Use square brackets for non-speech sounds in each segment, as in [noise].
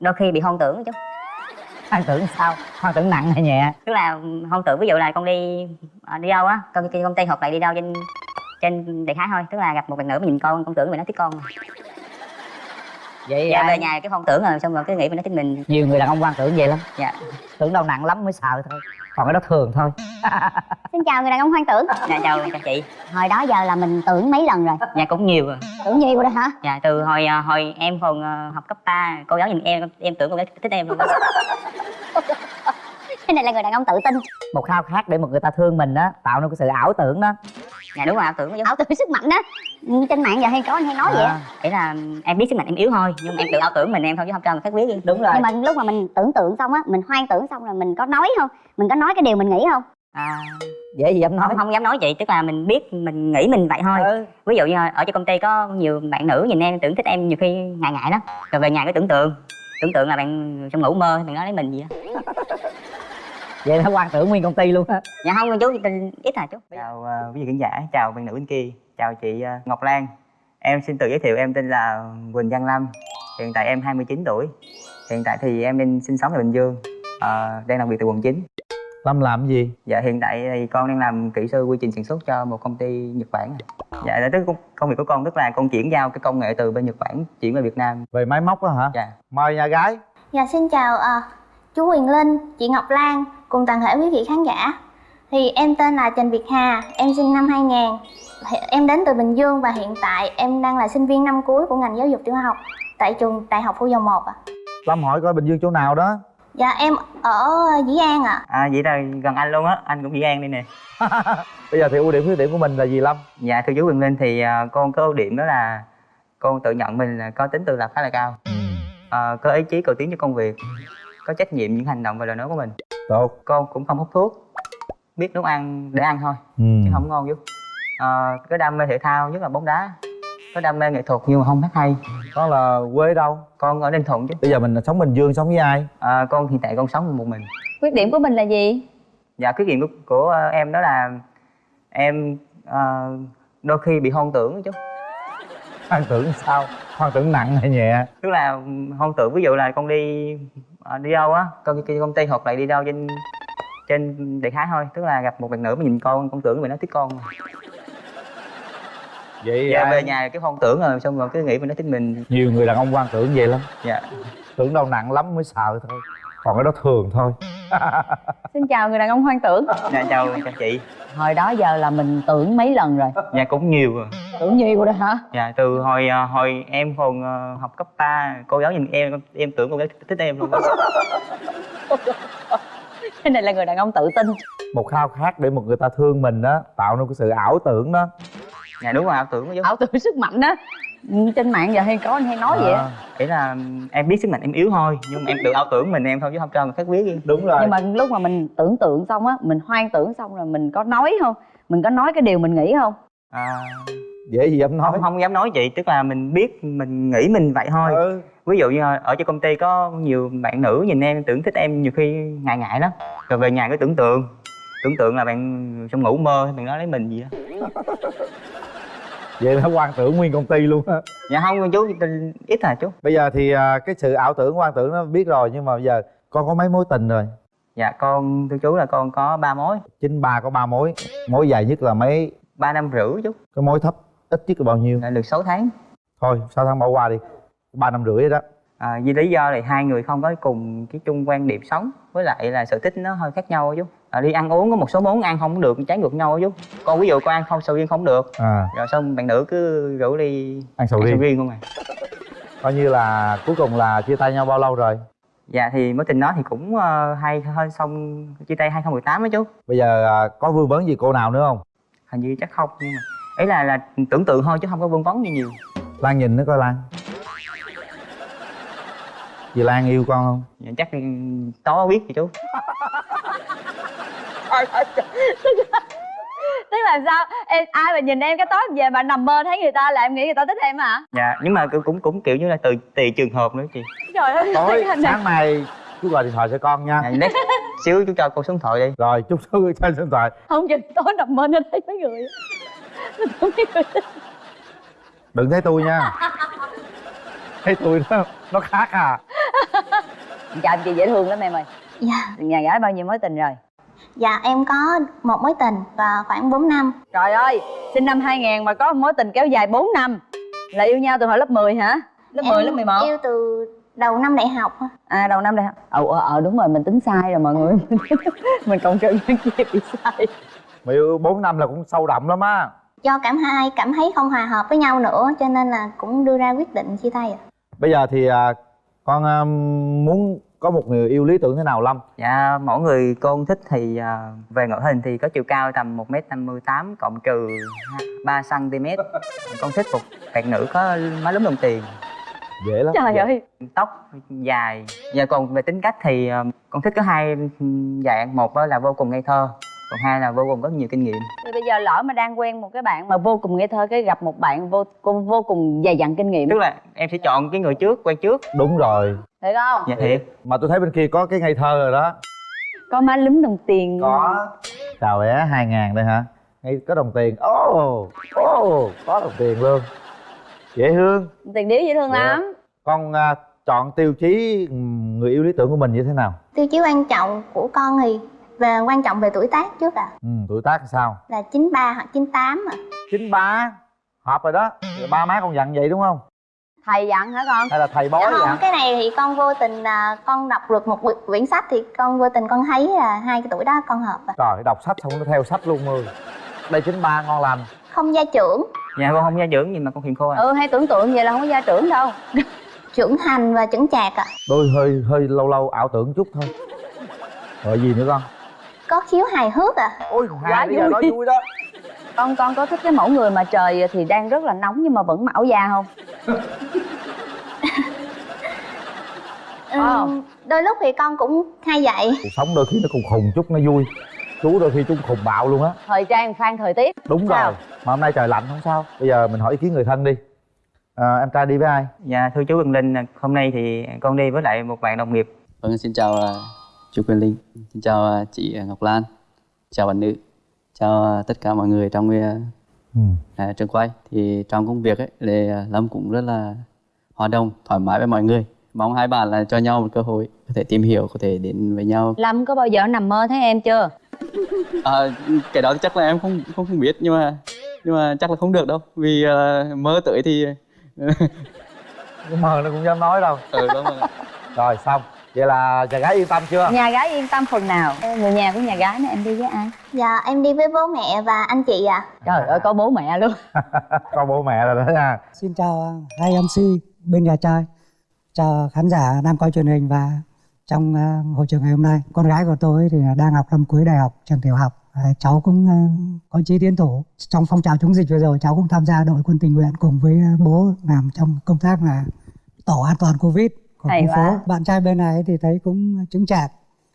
đôi khi bị hoang tưởng chứ. Hoang tưởng sao? Hoang tưởng nặng hay nhẹ? Tức là hoang tưởng ví dụ là con đi à, đi đâu á ty công ty hoặc là đi đâu trên trên đại khái thôi. Tức là gặp một bạn nữ mà nhìn con con tưởng mình nó thích con. Vậy dạ ai- về nhà cái hoang tưởng rồi xong rồi cái nghĩ mình nó thích mình. Nhiều người đàn ông hoang tưởng vậy lắm. Dạ. Tưởng đâu nặng lắm mới sợ thôi còn cái đó thường thôi. [laughs] Xin chào người đàn ông hoang tưởng. Dạ chào chào chị. Hồi đó giờ là mình tưởng mấy lần rồi? Dạ cũng nhiều rồi. Tưởng nhiều rồi hả? dạ từ hồi à, hồi em còn à, học cấp 3 cô giáo nhìn em em tưởng cô giáo thích em luôn. Cái này là người đàn ông tự tin. Một khao khát để một người ta thương mình đó tạo nên cái sự ảo tưởng đó. Dạ đúng rồi ảo tưởng Ảo tưởng sức mạnh đó Trên mạng giờ hay có anh hay nói vậy? Á À, ý là em biết sức mạnh em yếu thôi nhưng mà em tự ảo tưởng mình em thôi chứ không cho người khác biết gì. Đúng rồi. Nhưng mà lúc mà mình tưởng tượng xong á Mình hoang tưởng xong rồi mình có nói không? Mình có nói cái điều mình nghĩ không? à, dễ gì dám nói. Không không dám nói chị tức là mình biết mình nghĩ mình vậy thôi. Ừ. ví dụ như ở trên công ty có nhiều bạn nữ nhìn em tưởng thích em nhiều khi ngại ngại lắm. Rồi về nhà cái tưởng tượng tưởng tượng là bạn trong ngủ mơ bạn nói lấy mình gì đó [laughs] vậy nó hoang tưởng nguyên công ty luôn á. Dạ không chú ít à chú chào uh, quý vị khán giả chào bạn nữ bên kia chào chị ờ, Ngọc Lan em xin tự giới thiệu em tên là Quỳnh Văn Lâm hiện tại em 29 tuổi hiện tại thì em đang sinh sống tại Bình Dương ờ, đang làm việc tại quận 9 Lâm làm gì? dạ hiện tại thì con đang làm kỹ sư quy trình sản xuất cho một công ty Nhật Bản dạ là tức công- công việc của con tức là con chuyển giao cái công nghệ từ bên Nhật Bản chuyển về Việt Nam Về máy móc đó hả? dạ Mời nhà gái Dạ xin chào à, chú Quyền Linh, chị Ngọc Lan cùng toàn thể quý vị khán giả. Thì em tên là Trần Việt Hà, em sinh năm 2000. Em đến từ Bình Dương và hiện tại em đang là sinh viên năm cuối của ngành giáo dục tiểu học tại trường Đại học Phủ Dầu Một ạ. Lâm hỏi coi Bình Dương chỗ nào đó Dạ em ở Dĩ An ạ. à, vậy là gần anh luôn á anh cũng Dĩ An đây nè [laughs] Bây giờ thì ưu điểm khuyết điểm của mình là gì Lâm? dạ thưa chú Quyền Linh thì ờ, con có ưu điểm đó là con tự nhận mình là có tính tự lập khá là cao Ờ, có ý chí cầu tiến cho công việc có trách nhiệm những hành động và lời nói của mình Tốt con cũng không hút thuốc biết nấu ăn để ăn thôi ừ. chứ không ngon chú Ờ, có đam mê thể thao nhất là bóng đá có đam mê nghệ thuật nhưng mà không hát hay Con là quê đâu? con ở ninh thuận chứ Bây giờ mình sống Bình Dương sống với ai? Ờ, con hiện tại con sống một mình khuyết điểm của mình là gì dạ khuyết điểm của, của ờ, em đó là em ờ, đôi khi bị hoang tưởng chứ Hoang tưởng sao? Hoang tưởng nặng hay nhẹ? tức là hoang tưởng ví dụ là con đi ờ, đi đâu á con đi công ty hoặc là đi đâu trên trên đại khái thôi tức là gặp một bạn nữ mà nhìn con con tưởng mình nó thích con Vậy dạ về nhà cái hoang tưởng rồi xong rồi cứ nghĩ mình nó thích mình. Nhiều người đàn ông hoang tưởng vậy lắm. Dạ. Tưởng đâu nặng lắm mới sợ thôi. Còn cái đó thường thôi. [laughs] Xin chào người đàn ông hoang tưởng. Dạ chào chào chị. Hồi đó giờ là mình tưởng mấy lần rồi? Dạ cũng nhiều rồi. Tưởng nhiều rồi hả? Dạ từ hồi ờ, hồi em còn ờ, học cấp 3 cô giáo nhìn em em tưởng cô giáo thích em luôn [laughs] cái này là người đàn ông tự tin. Một khao khát để một người ta thương mình đó Tạo nên cái sự ảo tưởng đó dạ đúng rồi ảo tưởng chứ. Ảo tưởng sức mạnh đó. Ừ, trên mạng giờ hay có anh hay nói vậy. Á À, ý là em biết sức mạnh em yếu thôi nhưng mà em tự ảo tưởng mình em thôi chứ không cho người khác biết gì Đúng rồi. Nhưng mà lúc mà mình tưởng tượng xong á mình hoang tưởng xong rồi mình có nói không? Mình có nói cái điều mình nghĩ không? À, Dễ gì dám nói. Không không dám nói chị tức là mình biết mình nghĩ mình vậy thôi. Ừ. ví dụ như ở trên công ty có nhiều bạn nữ nhìn em tưởng thích em nhiều khi ngại ngại lắm. Rồi về nhà cứ tưởng tượng. Tưởng tượng là bạn trong ngủ mơ bạn nói lấy mình gì [laughs] đó Vậy nó hoang tưởng nguyên công ty luôn á. Dạ không chú ít à chú. Bây giờ thì à, cái sự ảo tưởng hoang tưởng nó biết rồi Nhưng mà bây giờ con có mấy mối tình rồi? Dạ con thưa chú là con có ba mối. Chính ba có ba mối. Mối dài nhất là mấy? Ba năm rưỡi chú. Cái mối thấp ít nhất là bao nhiêu? Là được 6 tháng. Thôi sáu tháng bỏ qua đi. Ba năm rưỡi đó. À, vì lý do là hai người không có cùng cái chung quan điểm sống với lại là sở thích nó hơi khác nhau chú à, đi ăn uống có một số món ăn không được trái ngược nhau á chú. Con ví dụ con ăn không sầu riêng không được. À. Rồi xong bạn nữ cứ rủ đi ăn sầu riêng. không à? Coi như là cuối cùng là chia tay nhau bao lâu rồi? Dạ thì mối tình đó thì cũng uh, hay hơn xong chia tay 2018 á chú. Bây giờ à, có vương vấn gì cô nào nữa không? Hình như chắc không nhưng mà ấy là là tưởng tượng thôi chứ không có vương vấn gì nhiều. Lan nhìn nữa coi lan. Chị lan yêu con không? Dạ, chắc tối biết gì chú [laughs] tức là sao? Em ai mà nhìn em cái tối về mà nằm mơ thấy người ta là em nghĩ người ta thích em hả? Dạ nhưng mà cũng cũng cũng kiểu như là từ tùy trường hợp nữa chị. Trời ơi tối sáng mai chú gọi điện thoại cho con nha. Dạ, next xíu chú cho con số điện thoại đi. Rồi chúc chú cho điện thoại. Không chừng tối nằm mơ nó thấy mấy người. Nó thấy mấy người đừng thấy tôi nha. Thấy tôi nó nó khác à. Chào chị dễ thương lắm em ơi. Dạ. Nhà gái bao nhiêu mối tình rồi Dạ em có một mối tình và khoảng 4 năm. Trời ơi sinh năm 2000 mà có một mối tình kéo dài 4 năm. Là yêu nhau từ hồi lớp 10 hả? Lớp 10 Em lớp 11 Yêu từ đầu năm đại học. À đầu năm đây hả ờ ờ, ờ đúng rồi mình tính sai rồi mọi người. [laughs] Mình cộng trừ nhân chia bị sai. Mà yêu 4 năm là cũng sâu đậm lắm á. Do cảm hai cảm thấy không hòa hợp với nhau nữa Cho nên là cũng đưa ra quyết định chia tay ạ. Bây giờ thì à, con à, muốn có một người yêu lý tưởng thế nào lâm? Dạ mỗi người con thích thì à, về ngoại hình thì có chiều cao tầm một m năm mươi tám cộng trừ 3 cm con thích một bạn nữ có má lúm đồng tiền. Dễ lắm. Trời Dễ. ơi. Tóc dài. Và còn về tính cách thì ờ, con thích có hai dạng. Một là vô cùng ngây thơ còn hai là vô cùng có nhiều kinh nghiệm. Thì bây giờ lỡ mà đang quen một cái bạn mà vô cùng ngây thơ cái gặp một bạn vô cùng vô cùng dày dặn kinh nghiệm. Tức là em sẽ chọn cái người trước quen trước. Đúng rồi. Được không? Dạ thiệt. Mà tôi thấy bên kia có cái ngây thơ rồi đó. Có má lúm đồng tiền. Có. Chào bé hai ngàn đây hả? Ngay có đồng tiền. Ồ ồ có đồng tiền luôn. Dễ thương. Tiền điếu dễ thương Dạ. lắm. Con à, chọn tiêu chí người yêu lý tưởng của mình như thế nào? Tiêu chí quan trọng của con thì về quan trọng về tuổi tác trước ạ. Ừ, tuổi tác sao? Là 93 hoặc 98 ạ. chín ba? Hợp rồi đó. Ba má con dặn vậy đúng không? Thầy dặn hả con? Hay là thầy bói Dạ không, dặn cái này thì con vô tình là con đọc được một quyển- quyển sách thì con vô tình con thấy là hai cái tuổi đó con hợp ạ. Trời đọc sách không nó theo sách luôn ơi đây chín ba ngon lành. Không gia trưởng, dạ con không gia dưỡng gì mà con hiền khô à? Ừ hay tưởng tượng vậy là không có gia trưởng đâu. [laughs] Trưởng thành và chững chạc ạ. Đôi hơi hơi lâu lâu ảo tưởng chút thôi. Rồi gì nữa con Có khiếu hài hước ạ ôi Quá hai bây giờ vui. nói vui đó. Con con có thích cái mẫu người mà trời thì đang rất là nóng nhưng mà vẫn áo da không. [laughs] Ừm, Đôi lúc thì con cũng hay vậy. Cuộc sống đôi khi nó khùng khùng chút nó vui. Chú đôi khi chú khùng bạo luôn á. Thời trang khoan thời tiết. Đúng Sao? rồi mà hôm nay trời lạnh không sao. Bây giờ mình hỏi ý kiến người thân đi. À, em trai đi với ai? Dạ thưa chú Quỳnh Linh hôm nay thì con đi với lại một bạn đồng nghiệp. Vâng, xin chào à, chú Quyền Linh, xin chào à, chị à, Ngọc Lan, chào bạn nữ, chào à, tất cả mọi người trong à, ừ. à, trường quay. Thì trong công việc ấy, thì Lâm cũng rất là hòa đồng, thoải mái với mọi người. Mong hai bạn là cho nhau một cơ hội có thể tìm hiểu, có thể đến với nhau. lâm có bao giờ nằm mơ thấy em chưa À, cái đó chắc là em không không không biết nhưng mà nhưng mà chắc là không được đâu vì à, mơ tới thì [laughs] mà nó cũng dám nói đâu ừ, đúng rồi. rồi xong vậy là nhà gái yên tâm chưa? Nhà gái yên tâm phần nào? Người nhà của nhà gái này em đi với ai? Dạ em đi với bố mẹ và anh chị ạ. Trời ơi có bố mẹ luôn. [laughs] Con bố mẹ rồi đó nha. Xin chào hai MC bên nhà trai. Chào khán giả đang coi truyền hình và trong uh, hội trường ngày hôm nay. Con gái của tôi thì đang học năm cuối đại học, trường tiểu học. À, Cháu cũng uh, có chí tiến thủ. Trong phong trào chống dịch vừa rồi cháu cũng tham gia đội quân tình nguyện Cùng với bố làm trong công tác là tổ an toàn Covid của Hay khu phố quá. Bạn trai bên này thì thấy cũng chứng chạc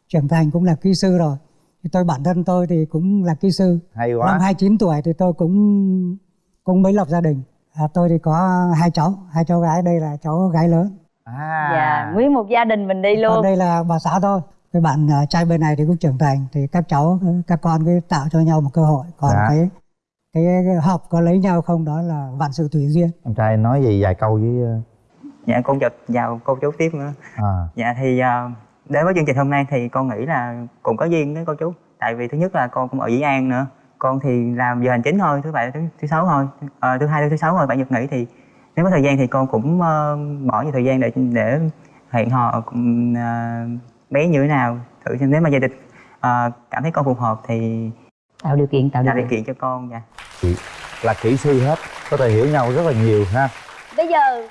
Trưởng thành cũng là kỹ sư rồi thì tôi bản thân tôi thì cũng là kỹ sư hay Năm quá 29 tuổi thì tôi cũng cũng mới lập gia đình. À, tôi thì có hai cháu, hai cháu gái đây là cháu gái lớn. à dạ nguyên một gia đình mình đi Còn luôn đây là bà xã tôi. Cái bạn à, trai bên này thì cũng trưởng thành thì các cháu các con cứ tạo cho nhau một cơ hội. Còn Dạ. cái, cái hợp có lấy nhau không đó là vạn sự tùy duyên. em trai nói gì vài câu với dạ con chào chào cô chú tiếp nữa. À. Dạ thì à, đến với chương trình hôm nay thì con nghĩ là cũng có duyên với cô chú. Tại vì thứ nhất là con cũng ở Dĩ An nữa. Con thì làm giờ hành chính thôi thứ bảy thứ, thứ sáu thôi. Ờ, thứ hai thứ sáu thôi bảy nhật nghỉ thì nếu có thời gian thì con cũng ờ, bỏ nhiều thời gian để để hẹn hò ờ, bé như thế nào thử xem nếu mà gia đình ờ, cảm thấy con phù hợp thì tạo điều kiện tạo điều điều kiện. kiện cho con dạ. Là kỹ sư hết có thể hiểu nhau rất là nhiều ha. Bây giờ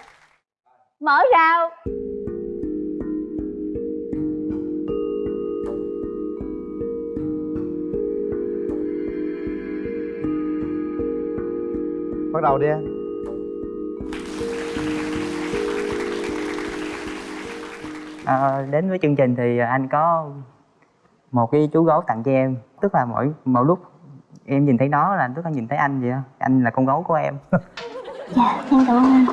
mở rào. Bắt đầu đi em. Ờ, đến với chương trình thì anh có một cái chú gấu tặng cho em. Tức là mỗi mỗi lúc em nhìn thấy nó là tức là nhìn thấy anh vậy á. Anh là con gấu của em. Dạ em cảm ơn anh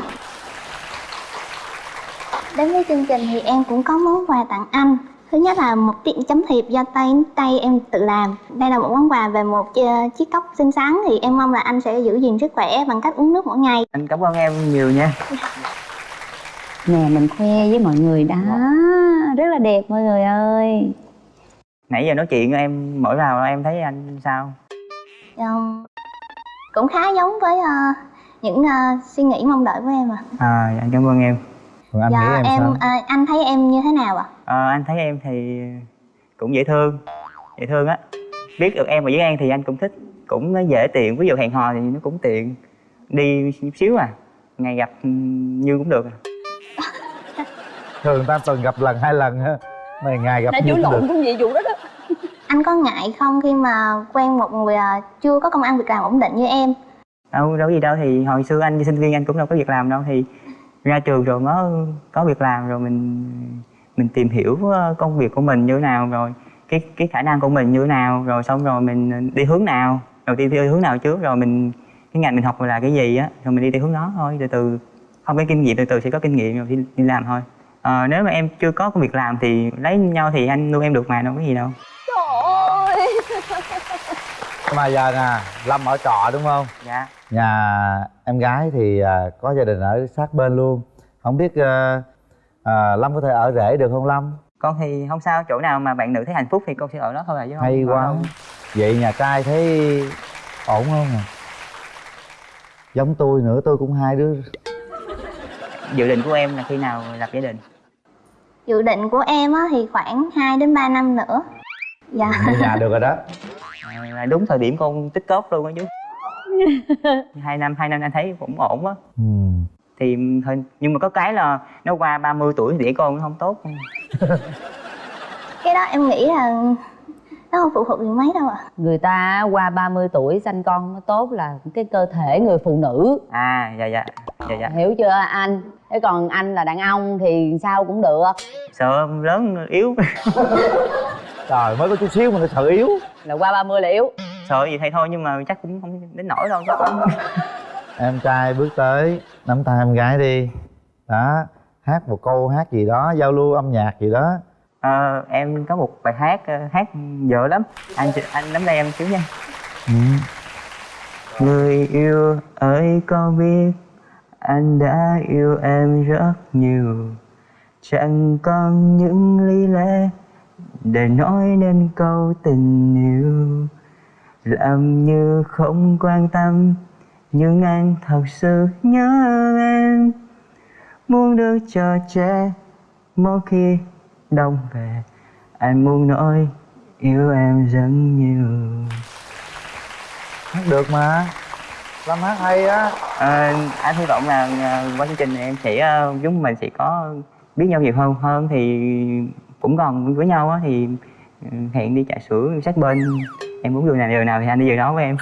Đến với chương trình thì em cũng có món quà tặng anh. Thứ nhất là một tiện chấm thiệp do tay tay em tự làm. Đây là một món quà về một chi- chiếc cốc xinh xắn. Thì em mong là anh sẽ giữ gìn sức khỏe bằng cách uống nước mỗi ngày. Anh cảm ơn em nhiều nha. Nè mình khoe với mọi người đó. Rất là đẹp mọi người ơi. Nãy giờ nói chuyện em mỗi vào em thấy anh sao? Ừm, cũng khá giống với ờ, những ờ, suy nghĩ mong đợi của em à à anh cảm ơn em còn anh dạ nghĩ em, em sao? ờ, anh thấy em như thế nào ạ? Ờ, anh thấy em thì cũng dễ thương dễ thương á. Biết được em ở với An thì anh cũng thích cũng dễ tiện. Ví dụ hẹn hò thì nó cũng tiện. Đi chút xíu à ngày gặp như cũng được à. [laughs] thường ta từng gặp lần hai lần ha này ngày gặp nhiều chú cũng lộn được. cũng vậy vụ đó đó. [laughs] Anh có ngại không khi mà quen một người ờ, chưa có công ăn việc làm ổn định như em? Đâu đâu gì đâu thì hồi xưa anh đi sinh viên anh cũng đâu có việc làm đâu thì ra trường rồi mới có việc làm rồi mình mình tìm hiểu ờ, công việc của mình như thế nào rồi cái cái khả năng của mình như thế nào rồi xong rồi mình đi hướng nào đầu tiên đi hướng nào trước rồi mình cái ngành mình học là cái gì á rồi mình đi theo hướng đó thôi từ từ không có kinh nghiệm từ từ sẽ có kinh nghiệm rồi đi, đi làm thôi. Ờ, nếu mà em chưa có công việc làm thì lấy nhau thì anh nuôi em được mà đâu có gì đâu. Trời ơi! Mà giờ nè lâm ở trọ đúng không? Dạ. Nhà em gái thì à, có gia đình ở sát bên luôn. Không biết à, à, lâm có thể ở rể được không lâm? Con thì không sao chỗ nào mà bạn nữ thấy hạnh phúc thì con sẽ ở đó thôi à chứ không hay quá. đâu. vậy nhà trai thấy ổn không nè giống tôi nữa tôi cũng hai đứa. Dự định của em là khi nào lập gia đình? Dự định của em á, thì khoảng 2 đến 3 năm nữa. Dạ. Mua nhà được rồi đó. À, là đúng thời điểm con tích cóp luôn á chú [laughs] hai năm hai năm anh thấy cũng ổn á. Ừ. thì thôi nhưng mà có cái là nó qua 30 tuổi thì đẻ con nó không tốt. Cái đó em nghĩ là nó không phụ thuộc gì mấy đâu ạ. Người ta qua 30 tuổi sanh con nó tốt là cái cơ thể người phụ nữ. À dạ dạ dạ dạ. Hiểu chưa anh? Thế còn anh là đàn ông thì sao cũng được. Sợ lớn yếu. [laughs] Trời mới có chút xíu mà nó sợ yếu. Là qua 30 là yếu sợ gì thay thôi nhưng mà chắc cũng không đến nổi đâu chắc cũng [laughs] em trai bước tới nắm tay em gái đi. Đó hát một câu hát gì đó giao lưu âm nhạc gì đó. Ờ, em có một bài hát ờ, hát dở lắm. Anh anh nắm tay em xíu nha. Ừ. Người yêu ơi có biết anh đã yêu em rất nhiều. Chẳng còn những lý lẽ để nói nên câu tình yêu Làm như không quan tâm nhưng anh thật sự nhớ em. Muốn được cho trẻ mỗi khi đông về Anh muốn nói yêu em rất nhiều. Hát được mà. Lâm hát hay á. Ờ, anh hy vọng là ờ, qua chương trình này em sẽ chúng mình sẽ có biết nhau nhiều hơn hơn thì cũng còn với nhau á thì ừ, hẹn đi trà sữa sát bên em muốn điều nào điều nào thì anh đi điều đó với em.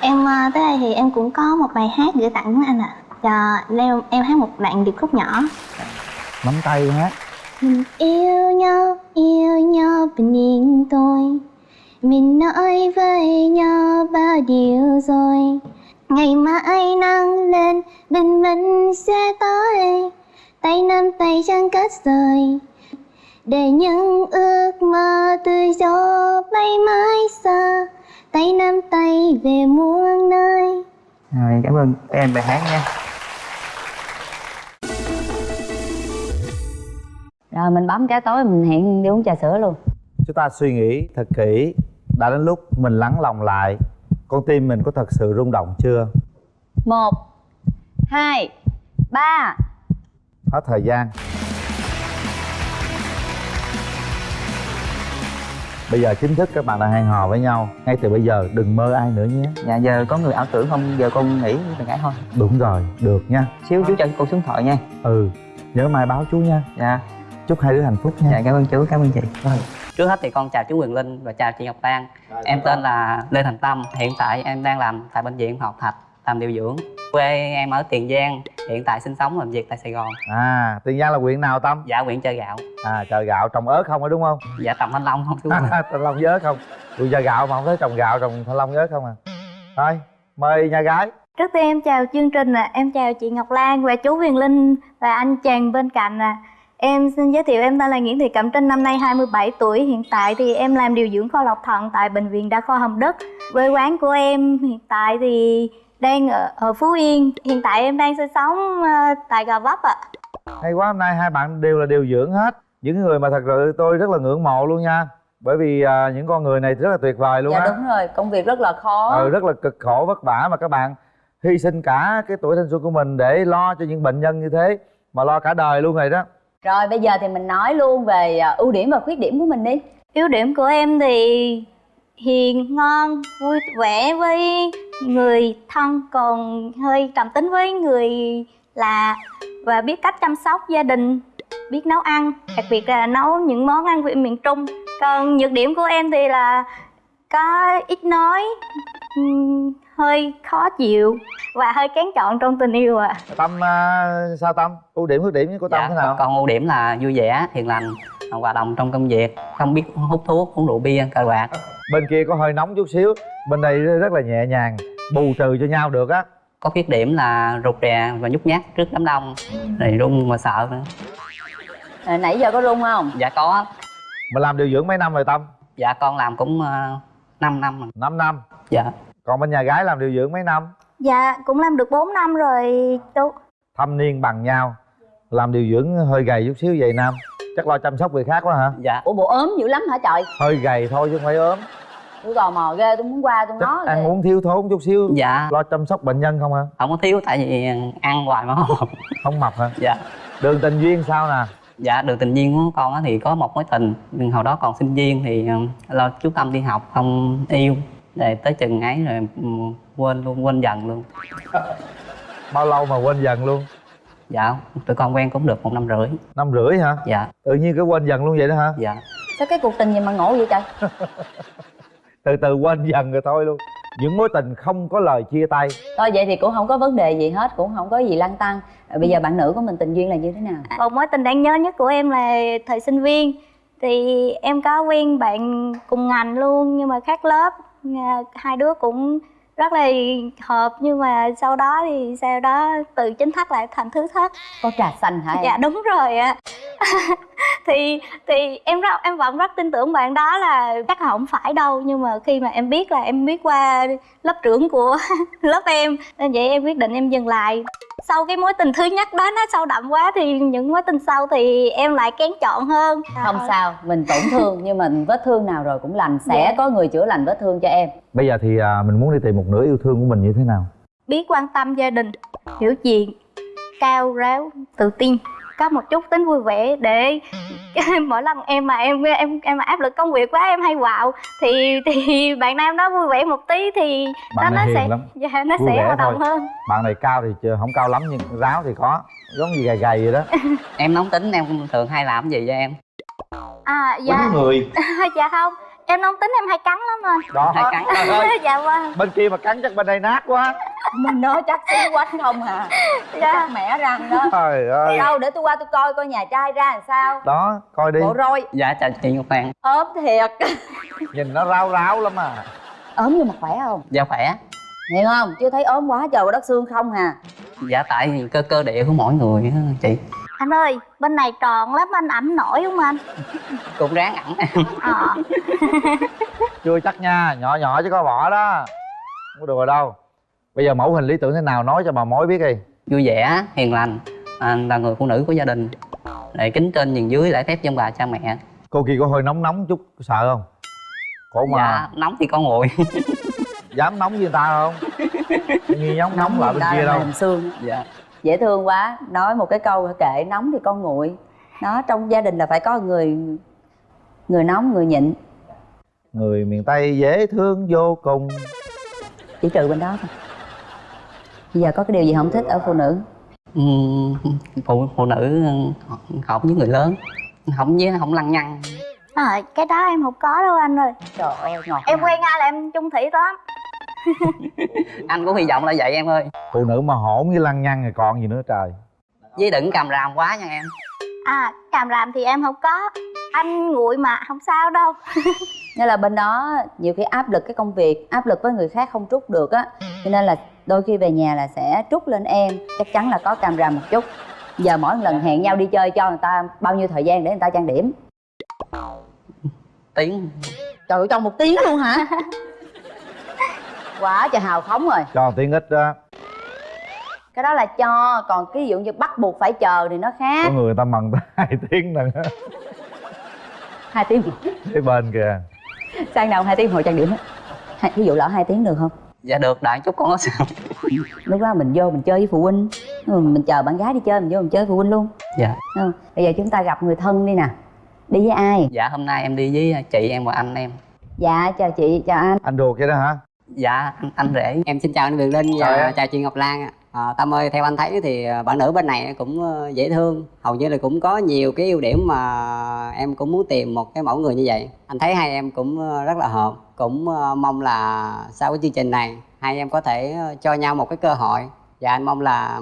Em ờ, tới đây thì em cũng có một bài hát gửi tặng đến anh ạ. À. em, em hát một đoạn điệp khúc nhỏ. Nắm tay hát Mình yêu nhau, yêu nhau bình yên thôi. Mình nói với nhau bao điều rồi. Ngày mai nắng lên, bình minh sẽ tới. Tay nắm tay chẳng cách rời Để những ước mơ tự do bay mãi xa Tay nắm tay về muôn nơi. Rồi cảm ơn em bài hát nha. Rồi mình bấm cái tối mình hẹn đi uống trà sữa luôn. Chúng ta suy nghĩ thật kỹ đã đến lúc mình lắng lòng lại con tim mình có thật sự rung động chưa? Một hai ba. Hết thời gian bây giờ chính thức các bạn đã hẹn hò với nhau ngay từ bây giờ đừng mơ ai nữa nhé. Dạ giờ có người ảo tưởng không? Giờ con nghĩ bạn gái thôi. Đúng rồi được nha. Xíu chú cho con xuống thoại nha. Ừ nhớ mai báo chú nha. Dạ. Chúc hai đứa hạnh phúc nha. Dạ cảm ơn chú cảm ơn chị. Trước hết thì con chào chú Quyền Linh và chào chị Ngọc Lan. Em tên là Lê Thành Tâm. Hiện tại em đang làm tại bệnh viện Học Thạch Làm điều dưỡng. Quê em ở Tiền Giang Hiện tại sinh sống làm việc tại Sài Gòn. À tiền giang là huyện nào tâm? Dạ huyện chơi gạo. À chờ gạo trồng ớt không phải đúng không? Dạ trồng thanh long không chú [laughs] thanh long với ớt không? Tôi giờ gạo mà không thấy trồng gạo trồng thanh long với ớt không à? Thôi mời nhà gái. Trước tiên em chào chương trình ạ, em chào chị Ngọc Lan và chú Huyền Linh và anh chàng bên cạnh ạ. Em xin giới thiệu em tên là Nguyễn Thị Cẩm Trinh, năm nay 27 tuổi. Hiện tại thì em làm điều dưỡng kho lọc thận tại Bệnh viện Đa khoa Hồng Đức. Quê quán của em hiện tại thì đang ở, ở Phú Yên. Hiện tại em đang sinh sống ờ, tại Gò Vấp ạ. Hay quá hôm nay hai bạn đều là điều dưỡng hết. Những người mà thật sự tôi rất là ngưỡng mộ luôn nha. Bởi vì à, những con người này rất là tuyệt vời luôn dạ á. đúng rồi. Công việc rất là khó. Ừ, rất là cực khổ vất vả mà các bạn. Hy sinh cả cái tuổi thanh xuân của mình để lo cho những bệnh nhân như thế mà lo cả đời luôn rồi đó. Rồi bây giờ thì mình nói luôn về à, ưu điểm và khuyết điểm của mình đi. Ưu điểm của em thì hiền, ngon, vui vẻ với người thân Còn hơi trầm tính với người lạ Và biết cách chăm sóc gia đình, biết nấu ăn Đặc biệt là nấu những món ăn vị miền Trung. Còn nhược điểm của em thì là có ít nói, hơi khó chịu. Và hơi kén chọn trong tình yêu ạ. Tâm à, sao tâm? Ưu điểm khuyết điểm của tâm dạ, thế nào? còn ưu điểm là vui vẻ hiền lành hòa đồng trong công việc không biết hút thuốc uống rượu bia cờ bạc. Bên kia có hơi nóng chút xíu bên đây rất là nhẹ nhàng bù trừ cho nhau được á. Có khuyết điểm là rụt rè và nhút nhát trước đám đông rồi run mà sợ nữa. À, nãy giờ có rung không? Dạ có. Mà làm điều dưỡng mấy năm rồi tâm? Dạ con làm cũng uh, 5 năm rồi. 5 năm. Dạ còn bên nhà gái làm điều dưỡng mấy năm? Dạ cũng làm được 4 năm rồi chú. Thâm niên bằng nhau làm điều dưỡng hơi gầy chút xíu vậy nam. Chắc lo chăm sóc người khác quá hả? Dạ. Ủa bộ ốm dữ lắm hả trời? Hơi gầy thôi chứ không phải ốm. Tôi tò mò ghê tôi muốn qua tôi chắc nói ăn uống thiếu thốn chút xíu. Dạ. Lo chăm sóc bệnh nhân không hả? Không có thiếu tại vì ăn hoài mà không không mập hả? Dạ. Đường tình duyên sao nè? Dạ đường tình duyên của con á thì có một mối tình. Nhưng hồi đó còn sinh viên thì ờ, lo chú tâm đi học không yêu để tới chừng ấy rồi ừ, quên luôn quên dần luôn. Bao lâu mà quên dần luôn? Dạ tụi con quen cũng được một năm rưỡi. Năm rưỡi hả? Dạ. Tự nhiên cái quên dần luôn vậy đó hả? Dạ. Sao cái cuộc tình gì mà ngộ vậy trời? [laughs] Từ từ quên dần rồi thôi luôn. Những mối tình không có lời chia tay. Thôi vậy thì cũng không có vấn đề gì hết cũng không có gì lăn tăng. Rồi bây giờ bạn nữ của mình tình duyên là như thế nào? Một mối tình đáng nhớ nhất của em là thời sinh viên. Thì em có quen bạn cùng ngành luôn nhưng mà khác lớp. À, Hai đứa cũng rất là hợp nhưng mà sau đó thì sau đó từ chính thất lại thành thứ thất. Có trà xanh hả em? Dạ đúng rồi ạ [laughs] [laughs] thì thì em rất em vẫn rất tin tưởng bạn đó là chắc là không phải đâu nhưng mà khi mà em biết là em biết qua lớp trưởng của [laughs] lớp em nên vậy em quyết định em dừng lại. Sau cái mối tình thứ nhất đó nó sâu đậm quá thì những mối tình sau thì em lại kén chọn hơn. Không sao mình tổn thương nhưng mà vết thương nào rồi cũng lành sẽ Dạ. có người chữa lành vết thương cho em. Bây giờ thì à, mình muốn đi tìm một nửa yêu thương của mình như thế nào? Biết quan tâm gia đình hiểu chuyện cao ráo tự tin có một chút tính vui vẻ để [laughs] mỗi lần em mà em em em mà áp lực công việc quá em hay quạo thì thì bạn nam đó vui vẻ một tí thì Bạn nó này nó hiền sẽ lắm. dạ nó Vui sẽ vẻ hoạt động hơn. Bạn này cao thì chưa- không cao lắm nhưng ráo thì có giống như gầy gầy vậy đó. Em nóng tính em thường hay làm cái gì cho em? À dạ. Quýnh người. [laughs] Dạ không em nóng tính em hay cắn lắm anh đó. Hay cắn. [laughs] trời ơi, dạ vâng. Bên kia mà cắn chắc bên đây nát quá. Mình nói chắc xíu quánh không à. [laughs] Dạ. Chắc mẻ răng đó. Trời ơi. Đâu để tôi qua tôi coi coi nhà trai ra làm sao. Đó coi đi. Bộ roi. Dạ chào chị ngọc lan ốm thiệt. [laughs] Nhìn nó ráo ráo lắm à. Ốm nhưng mà khỏe không? Dạ khỏe. Hiểu không? Chưa thấy ốm quá trời đất xương không hà. Dạ tại cơ cơ địa của mỗi người á chị anh ơi bên này tròn lắm anh ẩm nổi không anh? [laughs] Cũng ráng em ờ. [laughs] Chưa chắc nha nhỏ nhỏ chứ có vỏ đó. Không có đùa đâu. Bây giờ mẫu hình lý tưởng thế nào nói cho bà mối biết đi. Vui vẻ hiền lành. À, là người phụ nữ của gia đình. Để kính trên nhường dưới lễ phép dân bà cha mẹ. Cô kia có hơi nóng nóng chút sợ không? Khổ mà. Dạ nóng thì con nguội dám nóng người ta không? [laughs] Nghi nóng nóng lại bên kia đâu. xương. Dạ dễ thương quá. Nói một cái câu kệ nóng thì con nguội. Nó trong gia đình là phải có người người nóng người nhịn. Người miền tây dễ thương vô cùng. Chỉ trừ bên đó thôi. Bây giờ có cái điều gì không thích ở phụ nữ? Phụ phụ nữ hợp với người lớn. Không với không lăng nhăng. À, cái đó em không có đâu anh ơi. Trời ơi em quen ai là em chung thủy lắm anh cũng hy vọng là vậy em ơi. Phụ nữ mà hỗn với lăng nhăng thì còn gì nữa trời. Với đừng cầm ràm quá nha em. À càm ràm thì em không có. Anh nguội mà không sao đâu. [laughs] Nên là bên đó nhiều khi áp lực cái công việc áp lực với người khác không trút được á. Cho nên là đôi khi về nhà là sẽ trút lên em. Chắc chắn là có càm ràm một chút. Giờ mỗi lần hẹn nhau đi chơi cho người ta bao nhiêu thời gian để người ta trang điểm. Tiếng. Trời ơi trong một tiếng luôn hả [laughs] quá trời hào phóng rồi. Cho tiếng ít đó. Cái đó là cho còn cái ví dụ như bắt buộc phải chờ thì nó có khác người ta mần tới [laughs] hai tiếng lần á hai tiếng cái bên kìa. Sang đầu hai tiếng hồi trang điểm á. Hai- ví dụ lỡ hai tiếng được không? Dạ được đại chút con có sao. Lúc đó mình vô mình chơi với phụ huynh. Ừ, mình chờ bạn gái đi chơi mình vô mình chơi với phụ huynh luôn. Dạ. Ừ. bây giờ chúng ta gặp người thân đi nè. Đi với ai? Dạ hôm nay em đi với chị em và anh em. Dạ chào chị chào anh. Anh ruột vậy đó hả dạ anh, anh rể. Em xin chào anh Việt Linh Chào và chào chị Ngọc Lan ạ. À, Tâm ơi, theo anh thấy thì à, bạn nữ bên này cũng ờ, dễ thương. Hầu như là cũng có nhiều cái ưu điểm mà em cũng muốn tìm một cái mẫu người như vậy. Anh thấy hai em cũng ờ, rất là hợp. Cũng mong là sau cái chương trình này Hai em có thể cho nhau một cái cơ hội. Và anh mong là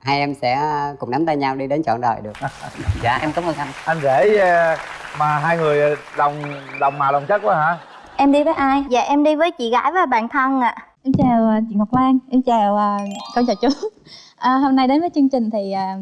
hai em sẽ cùng nắm tay nhau đi đến trọn đời được. [laughs] Dạ em cảm ơn anh. Anh rể mà hai người đồng đồng màu đồng chất quá hả em đi với ai Dạ em đi với chị gái và bạn thân ạ Em chào à, chị Ngọc Lan, em chào à, con chào chú. [laughs] À, hôm nay đến với chương trình thì à,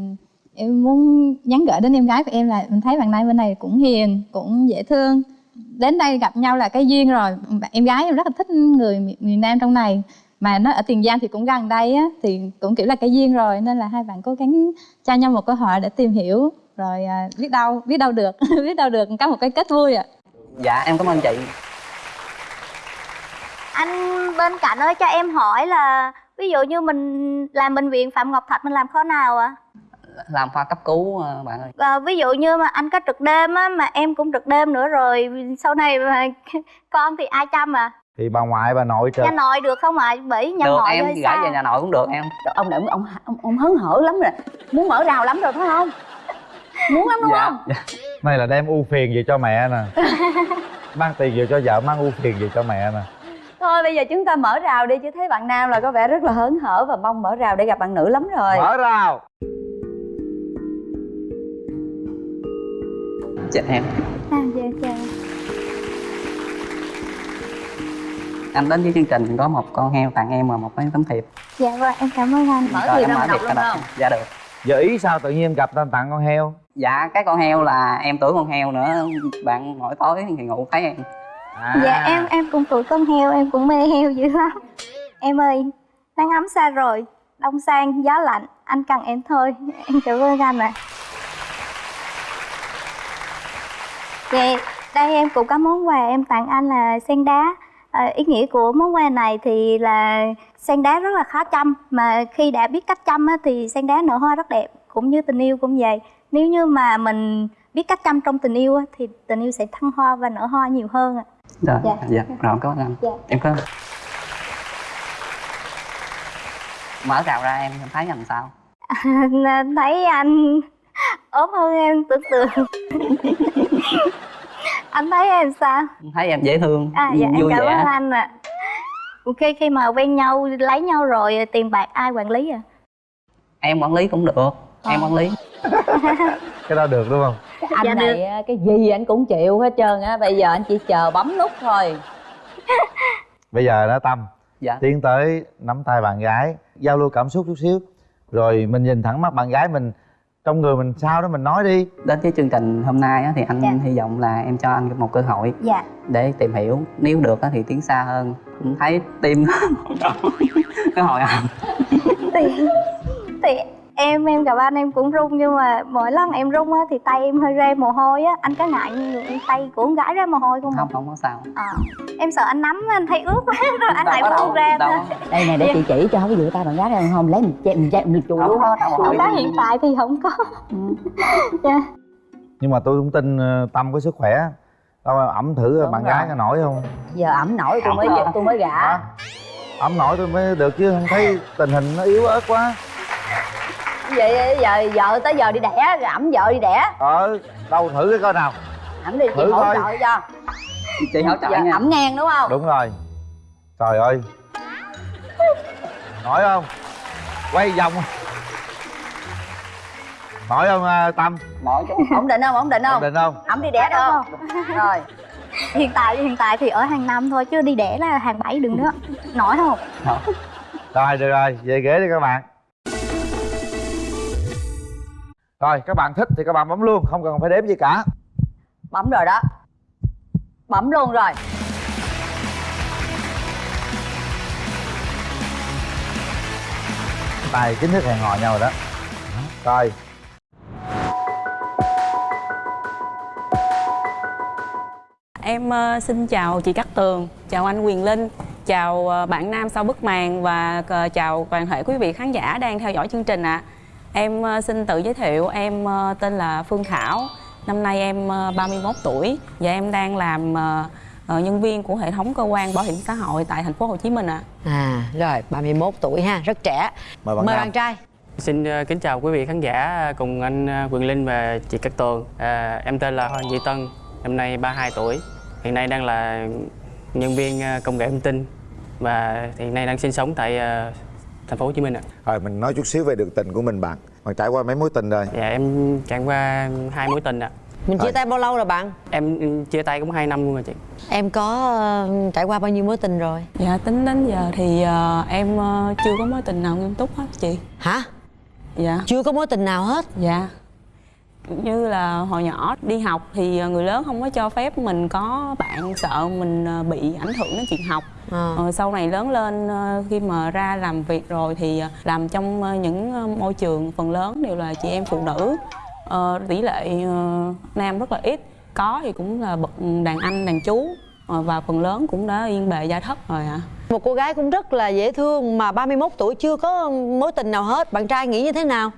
em muốn nhắn gửi đến em gái của em là mình thấy bạn này bên này cũng hiền, cũng dễ thương. Đến đây gặp nhau là cái duyên rồi. Em gái em rất là thích người mi- miền Nam trong này. Mà nó ở Tiền Giang thì cũng gần đây á, thì cũng kiểu là cái duyên rồi nên là hai bạn cố gắng cho nhau một cơ hội để tìm hiểu rồi à, biết đâu biết đâu được [laughs] biết đâu được có một cái kết vui ạ dạ em cảm ơn chị Anh bên cạnh ơi cho em hỏi là Ví dụ như mình làm bệnh viện Phạm Ngọc Thạch mình làm kho nào ạ? làm khoa cấp cứu ờ, bạn ơi. À, ví dụ như mà anh có trực đêm á mà em cũng trực đêm nữa rồi sau này mà [laughs] con thì ai chăm à thì bà ngoại bà nội trời. Nhà nội được không ạ? Bởi nhà được nội em gửi về nhà nội cũng được em. Trời, ông này ông, ông ông ông hớn hở lắm rồi. Muốn mở rào lắm rồi phải không? Muốn lắm đúng dạ. không? Này là đem ưu phiền về cho mẹ nè. [laughs] Mang tiền về cho vợ mang ưu phiền về cho mẹ nè thôi bây giờ chúng ta mở rào đi chứ thấy bạn nam là có vẻ rất là hớn hở và mong mở rào để gặp bạn nữ lắm rồi. Mở rào. Dạ em. À, dạ chào. Anh đến với chương trình có một con heo tặng em và một cái tấm thiệp. Dạ vâng em cảm ơn anh. Mở thiệp em ra mở đọc thiệp luôn không? Dạ được. Giờ ý sao tự nhiên gặp ta tặng con heo? Dạ cái con heo là em tuổi con heo nữa. Bạn mỗi tối thì ngủ thấy em à. dạ em em cũng tuổi con heo em cũng mê heo dữ lắm. Em ơi nắng ấm xa rồi đông sang gió lạnh anh cần em thôi. Em cảm ơn anh ạ. Dạ, đây em cũng có món quà em tặng anh là sen đá. À, ý nghĩa của món quà này thì là sen đá rất là khó chăm mà khi đã biết cách chăm á, thì sen đá nở hoa rất đẹp cũng như tình yêu cũng vậy. Nếu như mà mình biết cách chăm trong tình yêu á, thì tình yêu sẽ thăng hoa và nở hoa nhiều hơn ạ rồi Dạ. dạ, rồi ơn anh. Dạ. em có mở rào ra em em thấy làm sao? [laughs] Nên thấy anh ốm hơn em tưởng tượng. [laughs] Anh thấy em sao? Em thấy em dễ thương à dạ em vui cảm vẻ. ơn anh ạ. Khi khi mà quen nhau lấy nhau rồi tiền bạc ai quản lý à? Em quản lý cũng được em quản lý [laughs] cái đó được đúng không? Anh Dạ này á, cái gì anh cũng chịu hết trơn á bây giờ anh chỉ chờ bấm nút thôi. [laughs] Bây giờ đó tâm dạ. tiến tới nắm tay bạn gái giao lưu cảm xúc chút xíu rồi mình nhìn thẳng mắt bạn gái mình trong người mình sao đó mình nói đi. Đến cái chương trình hôm nay á, thì anh Dạ. hy vọng là em cho anh một cơ hội dạ. để tìm hiểu. Nếu được á, thì tiến xa hơn cũng thấy tim. [laughs] Cái hồi anh thì thì em em gặp anh em cũng run nhưng mà mỗi lần em run á thì tay em hơi ra mồ hôi á. Anh có ngại tay của con gái ra mồ hôi không không không có sao. À, em sợ anh nắm anh thấy ướt quá [laughs] rồi anh lại có buông ra đâu có. đây này để chị chỉ cho cái vừa tay bạn gái ra không lấy mình che mình che mình chùi Không luôn. có, có. Không có hiện tại thì không có. Dạ. Nhưng mà tôi cũng tin ờ, tâm có sức khỏe. Đâu ẩm thử Đúng bạn rồi. gái có nổi không? Giờ ẩm nổi tôi mới tôi mới gả. Ẩm nổi tôi mới được chứ không thấy tình hình nó yếu ớt quá vậy? Giờ vợ tới giờ đi đẻ rồi ẩm vợ đi đẻ. Ờ đâu thử cái coi nào. Ẩm đi chị Thử hỗ coi. trợ cho. Chị hỗ trợ nha. ẩm ngang đúng không? Đúng rồi. Trời ơi. Nổi không? Quay vòng. Nổi không à, tâm? Nổi [laughs] ổn định không? Ổn định ổn không định không? Ẩm đi đẻ được không? Rồi. Hiện tại hiện tại thì ở hàng năm thôi chứ đi đẻ là hàng bảy đừng nữa. Nổi không? Rồi được rồi. Về ghế đi các bạn rồi các bạn thích thì các bạn bấm luôn không cần phải đếm gì cả. Bấm rồi đó. Bấm luôn rồi. Tay chính thức hẹn hò nhau rồi đó. Rồi. Em ờ, xin chào chị Cát Tường, chào anh Quyền Linh, chào ờ, bạn Nam sau bức màn và ờ, chào toàn thể quý vị khán giả đang theo dõi chương trình ạ. Em ờ, xin tự giới thiệu, em ờ, tên là Phương Thảo, năm nay em ờ, 31 tuổi và em đang làm ờ, ờ, nhân viên của hệ thống cơ quan bảo hiểm xã hội tại thành phố Hồ Chí Minh ạ. À rồi 31 tuổi ha, rất trẻ. Mời bạn Mời bạn trai. Xin ờ, kính chào quý vị khán giả cùng anh ờ, Quyền Linh và chị Cát Tường. À, em tên là Hoàng Duy Tân, năm nay 32 tuổi. Hiện nay đang là nhân viên ờ, công nghệ thông tin và hiện nay đang sinh sống tại ờ, thành phố Hồ Chí Minh ạ. Rồi mình nói chút xíu về đường tình của mình bạn Bạn trải qua mấy mối tình rồi? Dạ em trải qua hai mối tình ạ. Mình chia tay bao lâu rồi bạn? Em chia tay cũng 2 năm luôn rồi chị. Em có ờ, trải qua bao nhiêu mối tình rồi? Dạ tính đến giờ thì ờ, em ờ, chưa có mối tình nào nghiêm túc hết chị. Hả? Dạ. Chưa có mối tình nào hết? Dạ như là hồi nhỏ đi học thì ờ, người lớn không có cho phép mình có bạn sợ mình ờ, bị ảnh hưởng đến chuyện học Ờ. Ờ, sau này lớn lên khi mà ra làm việc rồi thì làm trong những môi trường phần lớn đều là chị em phụ nữ Ờ, tỷ lệ nam rất là ít có thì cũng là bậc đàn anh đàn chú và phần lớn cũng đã yên bề gia thất rồi ạ Một cô gái cũng rất là dễ thương mà 31 tuổi chưa có mối tình nào hết. Bạn trai nghĩ như thế nào?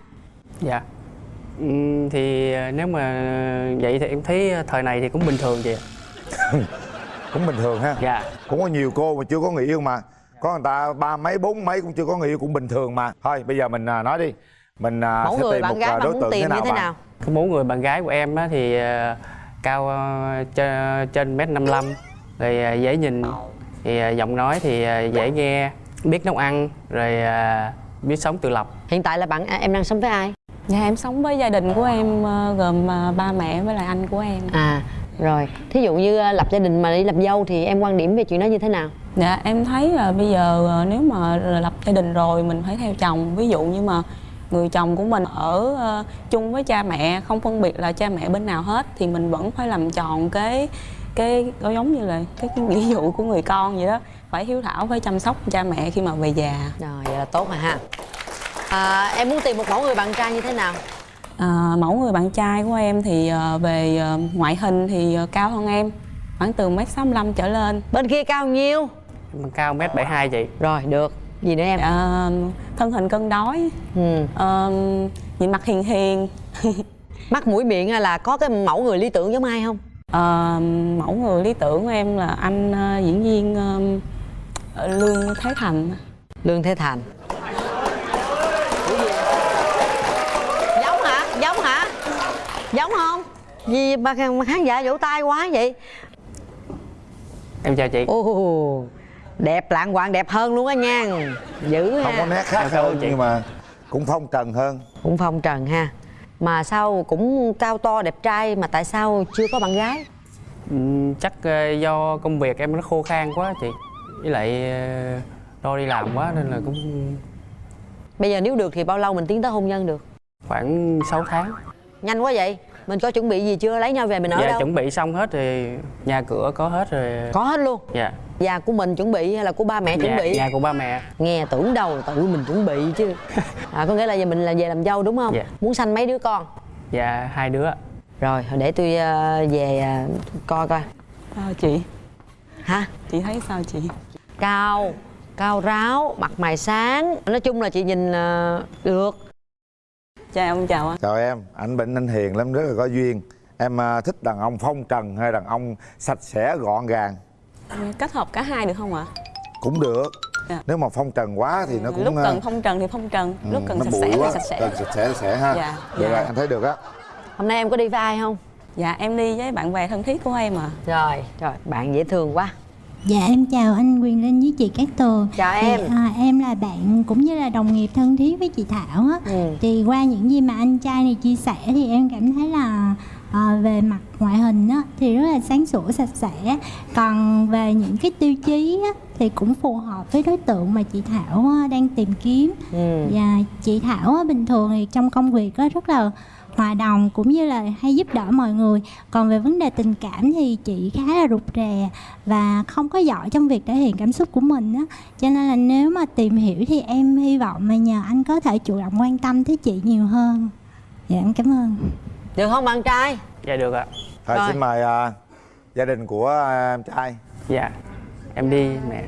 Dạ. Ừm, thì ờ, nếu mà vậy thì em thấy thời này thì cũng bình thường chị ạ. [laughs] Cũng bình thường ha Dạ. Cũng có nhiều cô mà chưa có người yêu mà Có người ta ba mấy bốn mấy cũng chưa có người yêu cũng bình thường mà Thôi bây giờ mình à, nói đi Mình à, Mẫu sẽ người tìm bạn một gái à, bạn đối muốn tượng tìm thế nào như thế bạn? nào? Cái mẫu người bạn gái của em á thì ờ, cao ờ, trên trên mét 55 rồi ờ, dễ nhìn thì giọng nói thì dễ nghe biết nấu ăn rồi biết sống tự lập Hiện tại là bạn à, em đang sống với ai? Dạ em sống với gia đình của em ờ, gồm ờ, ba mẹ với lại anh của em. À rồi, thí dụ như ờ, lập gia đình mà đi lập dâu thì em quan điểm về chuyện đó như thế nào? Dạ em thấy là bây giờ nếu mà lập gia đình rồi mình phải theo chồng. Ví dụ như mà người chồng của mình ở chung với cha mẹ không phân biệt là cha mẹ bên nào hết thì mình vẫn phải làm tròn cái cái có giống như là cái, cái nghĩa vụ của người con vậy đó. Phải hiếu thảo phải chăm sóc cha mẹ khi mà về già. Rồi, vậy là tốt rồi ha. À, em muốn tìm một mẫu người bạn trai như thế nào? À, mẫu người bạn trai của em thì ờ, về ờ, ngoại hình thì ờ, cao hơn em khoảng từ mét sáu trở lên Bên kia cao nhiêu? Em cao mét 72 chị Rồi, được. Gì nữa em? Dạ, thân hình cân đối Ừ. Ờ, nhìn mặt hiền hiền [laughs] Mắt mũi miệng là có cái mẫu người lý tưởng giống ai không? Ờ, mẫu người lý tưởng của em là anh diễn viên Lương Thế Thành Lương Thế Thành Giống không? Gì mà mà khán giả vỗ tay quá vậy? em chào chị Ồ, đẹp lạng quạng đẹp hơn luôn á nha Dữ Không ha có nét khác hơn chị. nhưng mà cũng phong trần hơn Cũng phong trần ha Mà sao cũng cao to đẹp trai mà tại sao chưa có bạn gái? Ừm, chắc ờ, do công việc em nó khô khan quá chị với lại ờ, lo đi làm quá nên là cũng Bây giờ nếu được thì bao lâu mình tiến tới hôn nhân được? khoảng 6 tháng Nhanh quá vậy Mình có chuẩn bị gì chưa? Lấy nhau về mình ở dạ đâu? chuẩn bị xong hết thì nhà cửa có hết rồi Có hết luôn dạ Nhà của mình chuẩn bị hay là của ba mẹ chuẩn dạ, bị? nhà của ba mẹ Nghe tưởng đâu tự mình chuẩn bị chứ [laughs] à, Có nghĩa là giờ mình là về làm dâu đúng không? Dạ. Muốn sanh mấy đứa con? dạ hai đứa Rồi để tôi ờ, về ờ, coi coi Sao chị? Hả? Chị thấy sao chị? Cao Cao ráo, mặt mày sáng Nói chung là chị nhìn ờ, được Chào ông chào anh Chào em, anh Bệnh anh hiền lắm, rất là có duyên Em à, thích đàn ông phong trần hay đàn ông sạch sẽ gọn gàng Kết hợp cả hai được không ạ? Cũng được Dạ. Nếu mà phong trần quá thì nó cũng lúc à, cần phong trần thì phong trần ừ, lúc cần sạch sẽ thì quá. sạch sẽ Cần sạch sẽ sạch sẽ ha Dạ, Được dạ. rồi, anh thấy được á Hôm nay em có đi với ai không? dạ em đi với bạn bè thân thiết của em à Rồi, rồi bạn dễ thương quá Dạ em chào anh Quyền Linh với chị Cát Tường Chào Thì, em. à, Em là bạn cũng như là đồng nghiệp thân thiết với chị Thảo á Ừ. Thì qua những gì mà anh trai này chia sẻ thì em cảm thấy là à, về mặt ngoại hình á, thì rất là sáng sủa sạch sẽ Còn về những cái tiêu chí á, thì cũng phù hợp với đối tượng mà chị Thảo á, đang tìm kiếm Ừ. và chị Thảo á, bình thường thì trong công việc á, rất là hòa đồng cũng như là hay giúp đỡ mọi người còn về vấn đề tình cảm thì chị khá là rụt rè và không có giỏi trong việc thể hiện cảm xúc của mình á cho nên là nếu mà tìm hiểu thì em hy vọng là nhờ anh có thể chủ động quan tâm tới chị nhiều hơn dạ em cảm ơn được không bạn trai dạ được ạ thôi Rồi. xin mời à, gia đình của à, em trai dạ em đi mẹ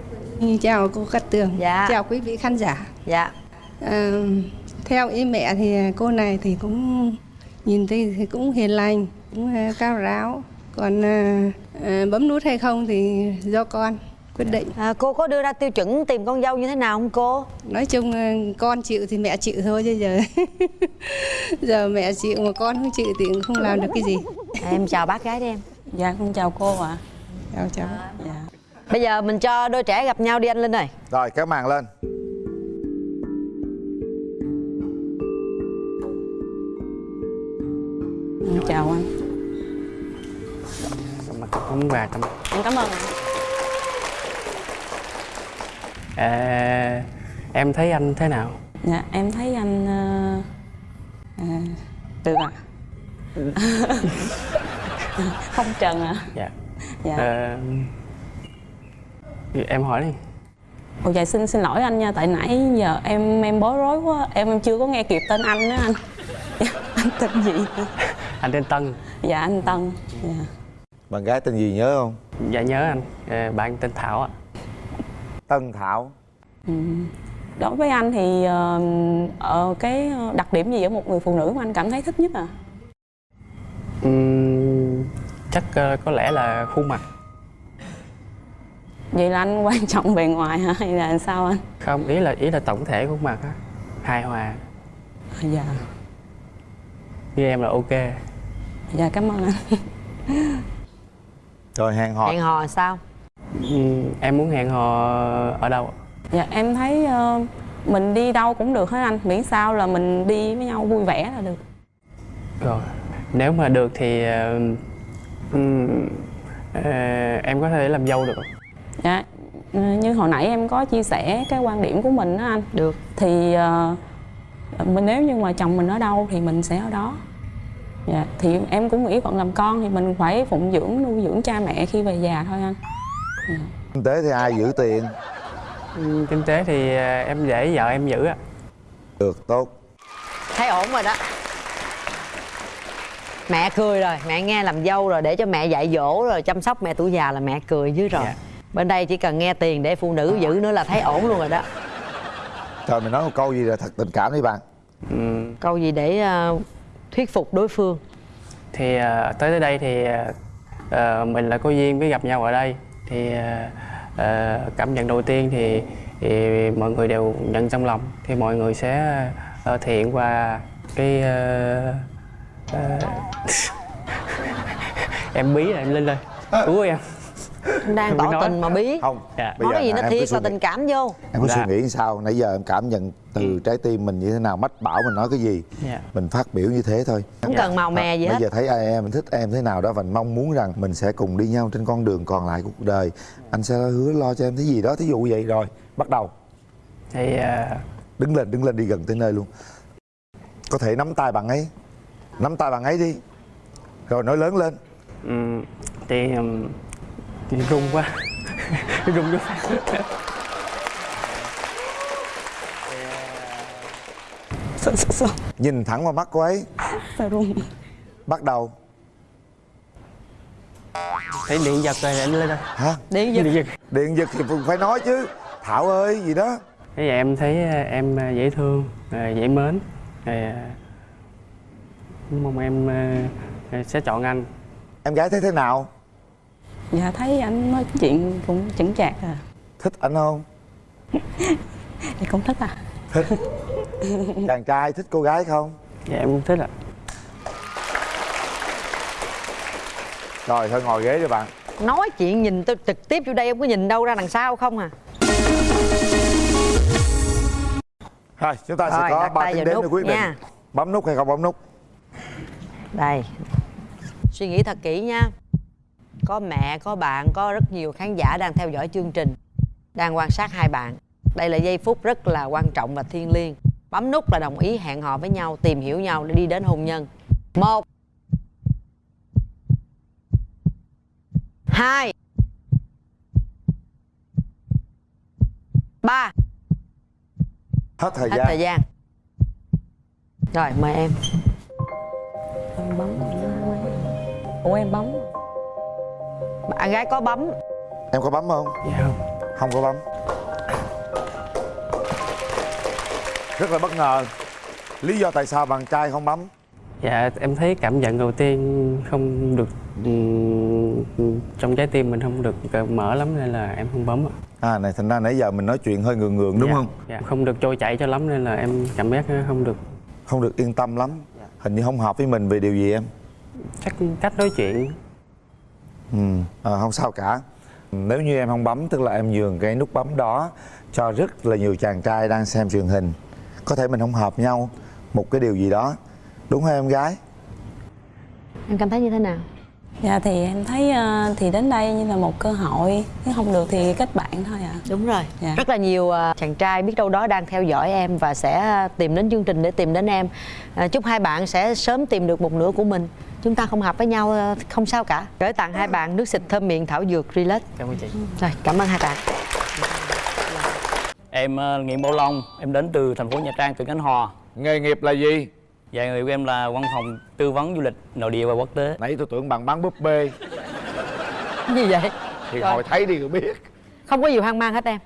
Chào cô Cát Tường. Dạ. Chào quý vị khán giả. Dạ. Ờ, theo ý mẹ thì cô này thì cũng nhìn thấy thì cũng hiền lành, cũng ờ, cao ráo. Còn ờ, ờ, bấm nút hay không thì do con quyết định. à, cô có đưa ra tiêu chuẩn tìm con dâu như thế nào không cô Nói chung ờ, con chịu thì mẹ chịu thôi chứ giờ [laughs] giờ mẹ chịu mà con không chịu thì cũng không làm được cái gì. em chào bác gái đi em dạ con chào cô ạ chào chào dạ. bây giờ mình cho đôi trẻ gặp nhau đi anh linh ơi rồi kéo màn lên chào anh. Mặt cũng và tâm em cảm ơn à, em thấy anh thế nào? Dạ em thấy anh ờ, à, được ạ. [laughs] Không trần ạ. Dạ. Dạ. Ờ, em hỏi đi. Ồ dạ xin xin lỗi anh nha tại nãy giờ em em bối rối quá em, em chưa có nghe kịp tên anh đó anh. [laughs] Dạ, anh tên gì anh tên Tân. Dạ anh Tân. Dạ. bạn gái tên gì nhớ không? Dạ nhớ anh. Ờ, bạn tên Thảo ạ. Tân Thảo. Ừ. đối với anh thì ờ, ờ, cái đặc điểm gì ở một người phụ nữ mà anh cảm thấy thích nhất à? Ừm, chắc ờ, có lẽ là khuôn mặt. Vậy là anh quan trọng bề ngoài hả? Hay là sao anh? Không ý là ý là tổng thể khuôn mặt á. Hài hòa. Dạ. Như em là ok dạ cảm ơn anh. [laughs] Rồi hẹn hò. Hẹn hò sao? Ừm, em muốn hẹn hò ở đâu dạ em thấy ờ, mình đi đâu cũng được hết anh. Miễn sao là mình đi với nhau vui vẻ là được. Rồi nếu mà được thì ừm, ờ, em có thể làm dâu được không Dạ, ờ, như hồi nãy em có chia sẻ cái quan điểm của mình đó anh. Được. Thì ờ, mình nếu như mà chồng mình ở đâu thì mình sẽ ở đó. Dạ, thì em cũng nghĩ phận làm con thì mình phải phụng dưỡng nuôi dưỡng cha mẹ khi về già thôi anh. kinh tế thì ai giữ tiền? Ừm, kinh tế thì ờ, em để vợ em giữ ạ. Được tốt. Thấy ổn rồi đó. Mẹ cười rồi mẹ nghe làm dâu rồi để cho mẹ dạy dỗ rồi chăm sóc mẹ tuổi già là mẹ cười dưới rồi. Bên đây chỉ cần nghe tiền để phụ nữ giữ nữa là thấy ổn luôn rồi đó. Trời mình nói một câu gì là thật tình cảm đi bạn. Câu gì để ờ, thuyết phục đối phương? Thì ờ, tới tới đây thì ờ, mình là có duyên với gặp nhau ở đây. Thì ờ, cảm nhận đầu tiên thì, thì mọi người đều nhận trong lòng. Thì mọi người sẽ ờ, thể hiện qua cái ờ, ờ, [laughs] em bí rồi em lên lên cứu em đang tỏ nói. tình mà bí không Dạ. nói cái gì nó thiệt nghĩ- tình cảm vô. Em có Dạ. suy nghĩ sao nãy giờ em cảm nhận từ trái tim mình như thế nào mách bảo mình nói cái gì. Dạ. mình phát biểu như thế thôi. Không cần màu mè gì bây hết. giờ thấy ai em mình thích em thế nào đó và mong muốn rằng mình sẽ cùng đi nhau trên con đường còn lại cuộc đời. Anh sẽ hứa lo cho em cái gì đó thí dụ vậy rồi bắt đầu. Thì ờ, đứng lên đứng lên đi gần tới nơi luôn. Có thể nắm tay bạn ấy. Nắm tay bạn ấy đi. Rồi nói lớn lên. Ừm, thì ừm, thì run quá. [laughs] Run quá Sợ sợ sợ. nhìn thẳng vào mắt cô ấy. Sợ run. bắt đầu. Thấy điện giật rồi em lên đây. Hả? Điện giật. Điện giật. Điện giật thì phải nói chứ. Thảo ơi gì đó. Thế vậy em thấy ờ, em ờ, dễ thương, ờ, dễ mến. Mong em sẽ chọn anh. Em gái thấy thế nào Dạ thấy anh nói chuyện cũng chững chạc à. thích anh không? [laughs] Thì cũng thích à. thích. Chàng trai thích cô gái không? Dạ em cũng thích ạ. Rồi thôi ngồi ghế đi bạn. Nói chuyện nhìn tôi trực tiếp vô đây em có nhìn đâu ra đằng sau không à? Rồi chúng ta Rồi, sẽ có đặt 3 tay tiếng đến để nút quyết định. nha. bấm nút hay không bấm nút? Đây. Suy nghĩ thật kỹ nha có mẹ có bạn có rất nhiều khán giả đang theo dõi chương trình đang quan sát hai bạn. Đây là giây phút rất là quan trọng và thiêng liêng. Bấm nút là đồng ý hẹn hò với nhau tìm hiểu nhau để đi đến hôn nhân. Một hai ba. Hết thời hết gian. thời gian. Rồi mời em. Em bấm. Ủa em bấm bạn gái có bấm. Em có bấm không? Dạ không. Không có bấm. Rất là bất ngờ. Lý do tại sao bạn trai không bấm? Dạ em thấy cảm nhận đầu tiên không được ừm, trong trái tim mình không được mở lắm nên là em không bấm ạ. À này thành ra nãy giờ mình nói chuyện hơi ngượng ngượng đúng Dạ, không? dạ. Không được trôi chảy cho lắm nên là em cảm giác không được. Không được yên tâm lắm. Hình như không hợp với mình về điều gì em? Chắc cách nói chuyện ừ. À, không sao cả. Nếu như em không bấm tức là em nhường cái nút bấm đó cho rất là nhiều chàng trai đang xem truyền hình. Có thể mình không hợp nhau một cái điều gì đó. Đúng không em gái? Em cảm thấy như thế nào? Dạ thì em thấy ờ, thì đến đây như là một cơ hội. Nếu không được thì kết bạn thôi ạ. Đúng rồi. Dạ. rất là nhiều à, chàng trai biết đâu đó đang theo dõi em và sẽ tìm đến chương trình để tìm đến em. À, chúc hai bạn sẽ sớm tìm được một nửa của mình chúng ta không hợp với nhau à, không sao cả gửi tặng hai bạn nước xịt thơm miệng thảo dược relax cảm ơn chị rồi cảm ơn hai bạn Em uh, Nguyễn Bảo Long, em đến từ thành phố Nha Trang, tỉnh Khánh Hòa. Nghề nghiệp là gì? Dạ, nghề của em là văn phòng tư vấn du lịch nội địa và quốc tế. Nãy tôi tưởng bạn bán búp bê. gì vậy Thì Rồi. hồi thấy đi rồi biết. không có gì hoang mang hết em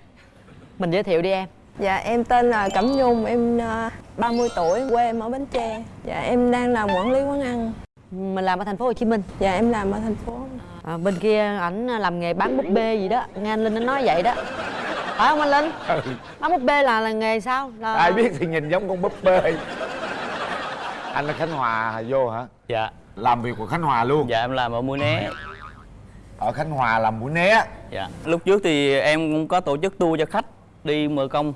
mình giới thiệu đi em Dạ em tên là Cẩm Nhung, em ờ, 30 tuổi, quê em ở Bến Tre. Dạ em đang làm quản lý quán ăn. Mình làm ở thành phố Hồ Chí Minh Dạ em làm ở thành phố. à, bên kia ảnh làm nghề bán búp bê gì đó nghe anh Linh nó nói vậy đó phải không anh Linh bán búp bê là là nghề sao là Ai biết thì nhìn giống con búp bê. Anh ở Khánh Hòa vô hả? Dạ. Làm việc của Khánh Hòa luôn. Dạ, em làm ở Mũi Né. Ở Khánh Hòa làm mũi né. Dạ. Lúc trước thì em cũng có tổ chức tour cho khách đi Mờ Công,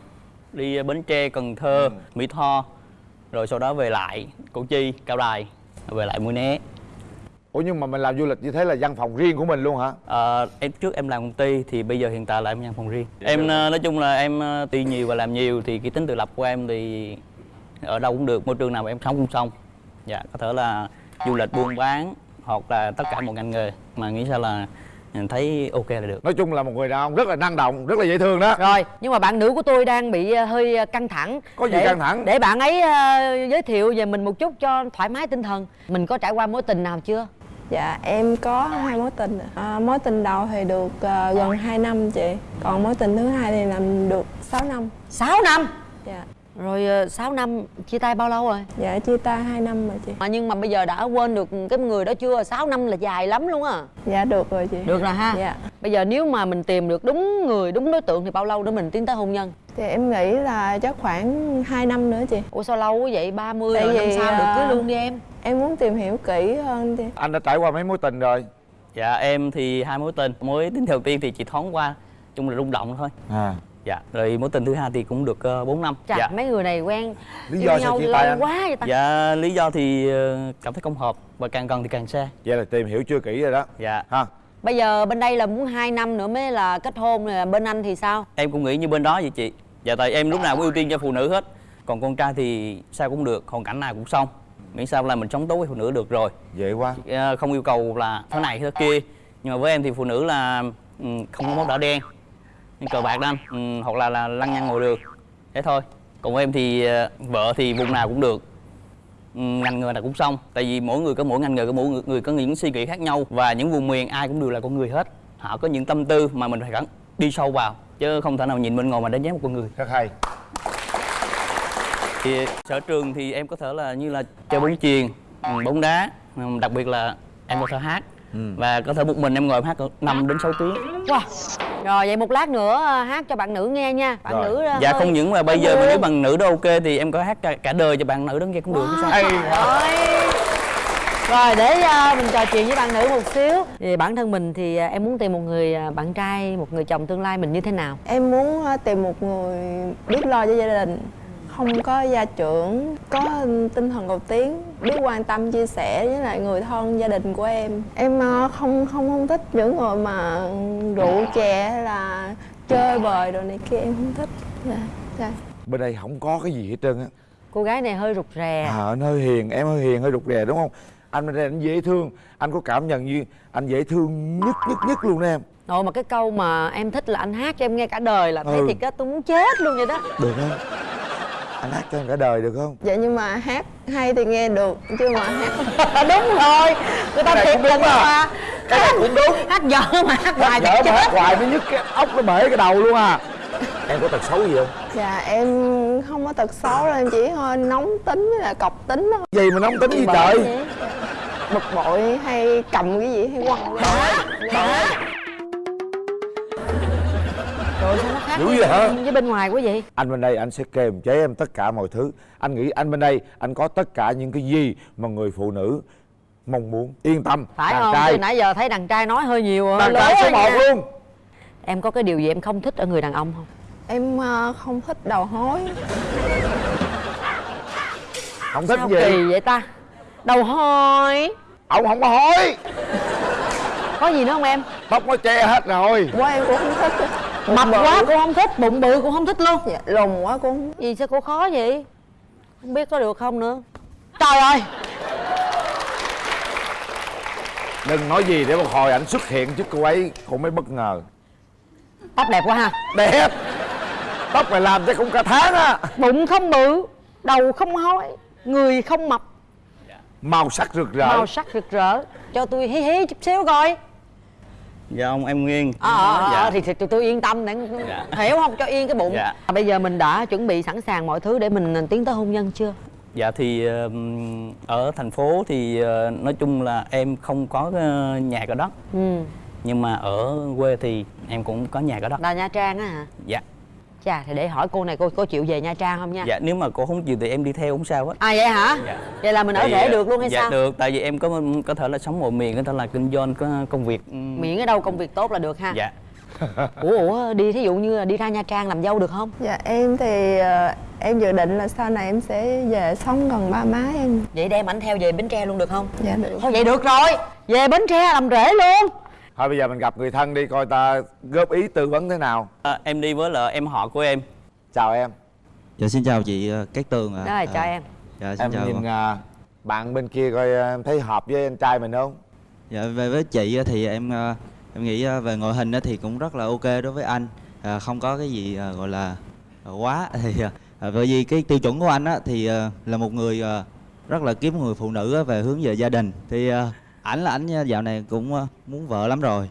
đi Bến Tre, Cần Thơ, Mỹ Tho. Rồi sau đó về lại Củ Chi, Cao Đài, về lại Mũi Né. Ủa nhưng mà mình làm du lịch như thế là văn phòng riêng của mình luôn hả? Ờ, em trước em làm công ty thì bây giờ hiện tại là em văn phòng riêng. Em ờ, nói chung là em ờ, tuy nhiều và làm nhiều thì cái tính tự lập của em thì ở đâu cũng được, môi trường nào mà em sống cũng xong. Dạ, có thể là du lịch buôn bán hoặc là tất cả một ngành nghề mà nghĩ sao là mình thấy ok là được. Nói chung là một người đàn ông rất là năng động, rất là dễ thương đó. rồi nhưng mà bạn nữ của tôi đang bị ờ, hơi ờ, căng thẳng Có gì để, căng thẳng? để bạn ấy ờ, giới thiệu về mình một chút cho thoải mái tinh thần mình có trải qua mối tình nào chưa Dạ em có hai mối tình. À, mối tình đầu thì được ờ, gần 2 năm chị. Còn mối tình thứ hai thì làm được 6 năm. 6 năm Dạ. Rồi ờ, 6 năm chia tay bao lâu rồi Dạ chia tay 2 năm rồi chị. mà nhưng mà bây giờ đã quên được cái người đó chưa 6 năm là dài lắm luôn á Dạ được rồi chị. được rồi ha Dạ. bây giờ nếu mà mình tìm được đúng người đúng đối tượng thì bao lâu để mình tiến tới hôn nhân Thì em nghĩ là chắc khoảng 2 năm nữa chị. ủa sao lâu quá vậy 30 Tại rồi năm vì, sau được cưới ờ, luôn đi em Em muốn tìm hiểu kỹ hơn chị. Anh đã trải qua mấy mối tình rồi? Dạ em thì hai mối tình, mối tình đầu tiên thì chỉ thoáng qua, chung là rung động thôi. À. Dạ, rồi mối tình thứ hai thì cũng được uh, 4 năm. Chà, dạ. mấy người này quen Lý yêu do sao nhau chia lâu tay anh? quá vậy ta Dạ, lý do thì ờ, cảm thấy không hợp và càng gần thì càng xa. Vậy là tìm hiểu chưa kỹ rồi đó. Dạ. Ha. bây giờ bên đây là muốn 2 năm nữa mới là kết hôn rồi bên anh thì sao Em cũng nghĩ như bên đó vậy chị. Dạ tại em lúc nào cũng ưu tiên cho phụ nữ hết. Còn con trai thì sao cũng được, hoàn cảnh nào cũng xong. Miễn sao là mình sống tốt với phụ nữ được rồi. Dễ quá. Ờ, không yêu cầu là thế này thế kia. Nhưng mà với em thì phụ nữ là ừ, không có mốt đỏ đen, như cờ bạc đó anh, ừ, hoặc là là lăng nhăng ngồi đường. Thế thôi. Còn em thì ờ, vợ thì vùng nào cũng được. Ừ, ngành nghề nào cũng xong. Tại vì mỗi người có mỗi ngành nghề có mỗi người, có những suy nghĩ khác nhau. Và những vùng miền ai cũng đều là con người hết. Họ có những tâm tư mà mình phải gắn đi sâu vào. Chứ không thể nào nhìn bên ngoài mà đánh giá một con người. Rất hay. Thì sở trường thì em có thể là như là chơi bóng chuyền ừ, bóng đá. Đặc biệt là em có thể hát và có thể một mình em ngồi em hát cỡ 5 đến 6 tiếng. Wow. Rồi vậy một lát nữa ờ, hát cho bạn nữ nghe nha. Bạn nữ ờ, dạ hơi- không những mà bây giờ mà nếu bằng nữ đó ok thì em có hát cả, cả đời cho bạn nữ đó nghe cũng được chứ sao Rồi. Rồi để ờ, mình trò chuyện với bạn nữ một xíu. Thì bản thân mình thì em muốn tìm một người bạn trai, một người chồng tương lai mình như thế nào? Em muốn tìm một người biết lo cho gia đình không có gia trưởng có tinh thần cầu tiến biết quan tâm chia sẻ với lại người thân gia đình của em. Em ờ, không không không thích những người mà rượu chè hay là chơi bời đồ này kia em không thích. Dạ dạ. Bên đây không có cái gì hết trơn á. Cô gái này hơi rụt rè. À, anh hơi hiền em hơi hiền hơi rụt rè đúng không? Anh bên đây anh dễ thương anh có cảm nhận như anh dễ thương nhất nhất nhất luôn đó em. Nội mà cái câu mà em thích là anh hát cho em nghe cả đời là thấy Ừ. thiệt á tôi muốn chết luôn vậy đó. Được không anh hát cho em cả đời được không? Dạ nhưng mà hát hay thì nghe được chứ mà hát [laughs] đúng rồi. Người ta thiệt đúng à. mà. Cái này cũng đúng. Hát dở mà hát hoài dở mà hát hoài nó nhức cái ốc nó bể cái đầu luôn à. Em có tật xấu gì không? Dạ em không có tật xấu đâu em chỉ hơi nóng tính với là cọc tính thôi. Gì mà nóng tính gì trời? bực bội hay cầm cái gì hay quăng Trời ơi, sao nó khác Dữ với, vậy hả? với bên ngoài quá vậy. Anh bên đây anh sẽ kềm chế em tất cả mọi thứ. Anh nghĩ anh bên đây anh có tất cả những cái gì mà người phụ nữ mong muốn. Yên tâm phải đàn không? trai. Từ nãy giờ thấy đàn trai nói hơi nhiều đàn trai số á một nha. luôn. Em có cái điều gì em không thích ở người đàn ông không? Em ờ, không thích đầu hối. Không thích sao gì? kỳ vậy ta? Đầu hôi ông không có hối. Có gì nữa không em? Tóc nó che hết rồi. Quá em cũng không thích mập quá cũng không thích bụng bự cũng không thích luôn. Dạ, lùn quá cũng gì sao cô khó vậy? Không biết có được không nữa. Trời ơi! Đừng nói gì để một hồi ảnh xuất hiện trước cô ấy cô mới bất ngờ. Tóc đẹp quá ha. Đẹp! Tóc mày làm chắc cũng cả tháng á. Bụng không bự đầu không hói người không mập. Màu sắc rực rỡ. Màu sắc rực rỡ. Cho tôi hí hí chút xíu coi dạ ông em nguyên ờ ờ dạ. ờ, thì, thì tôi, tôi yên tâm để Dạ. hiểu không cho yên cái bụng Dạ. À, bây giờ mình đã chuẩn bị sẵn sàng mọi thứ để mình tiến tới hôn nhân chưa Dạ thì ở thành phố thì ờ, nói chung là em không có ờ, nhà có đất ừ nhưng mà ở quê thì em cũng có nhà có đất. là nha trang á hả Dạ. Chà thì để hỏi cô này cô có chịu về nha trang không nha? Dạ nếu mà cô không chịu thì em đi theo không sao hết. à vậy hả? Dạ. vậy là mình ở rể được luôn hay dạ sao? được tại vì em có có thể là sống một miền có thể là kinh doanh có công việc ừm, miễn ở đâu công việc tốt là được ha. Dạ. [laughs] Ủa ủa đi thí dụ như là đi ra nha trang làm dâu được không? Dạ em thì ờ, em dự định là sau này em sẽ về sống gần ba má em. Vậy đem ảnh theo về bến tre luôn được không? Dạ được. Thôi vậy được rồi. Về bến tre làm rể luôn thôi bây giờ mình gặp người thân đi coi ta góp ý tư vấn thế nào. À, em đi với là em họ của em. Chào em. Dạ xin chào chị ờ, Cát Tường ạ. rồi chào À, em. Dạ xin em chào. nhìn à, bạn bên kia coi à, em thấy hợp với anh trai mình không? Dạ về với chị thì em ờ, em nghĩ về ngoại hình á thì cũng rất là ok đối với anh. À, không có cái gì gọi là quá. [laughs] Thì bởi vì cái tiêu chuẩn của anh á thì là một người rất là kiếm người phụ nữ á, về hướng về gia đình. Thì ảnh là ảnh dạo này cũng ờ, muốn vợ lắm rồi.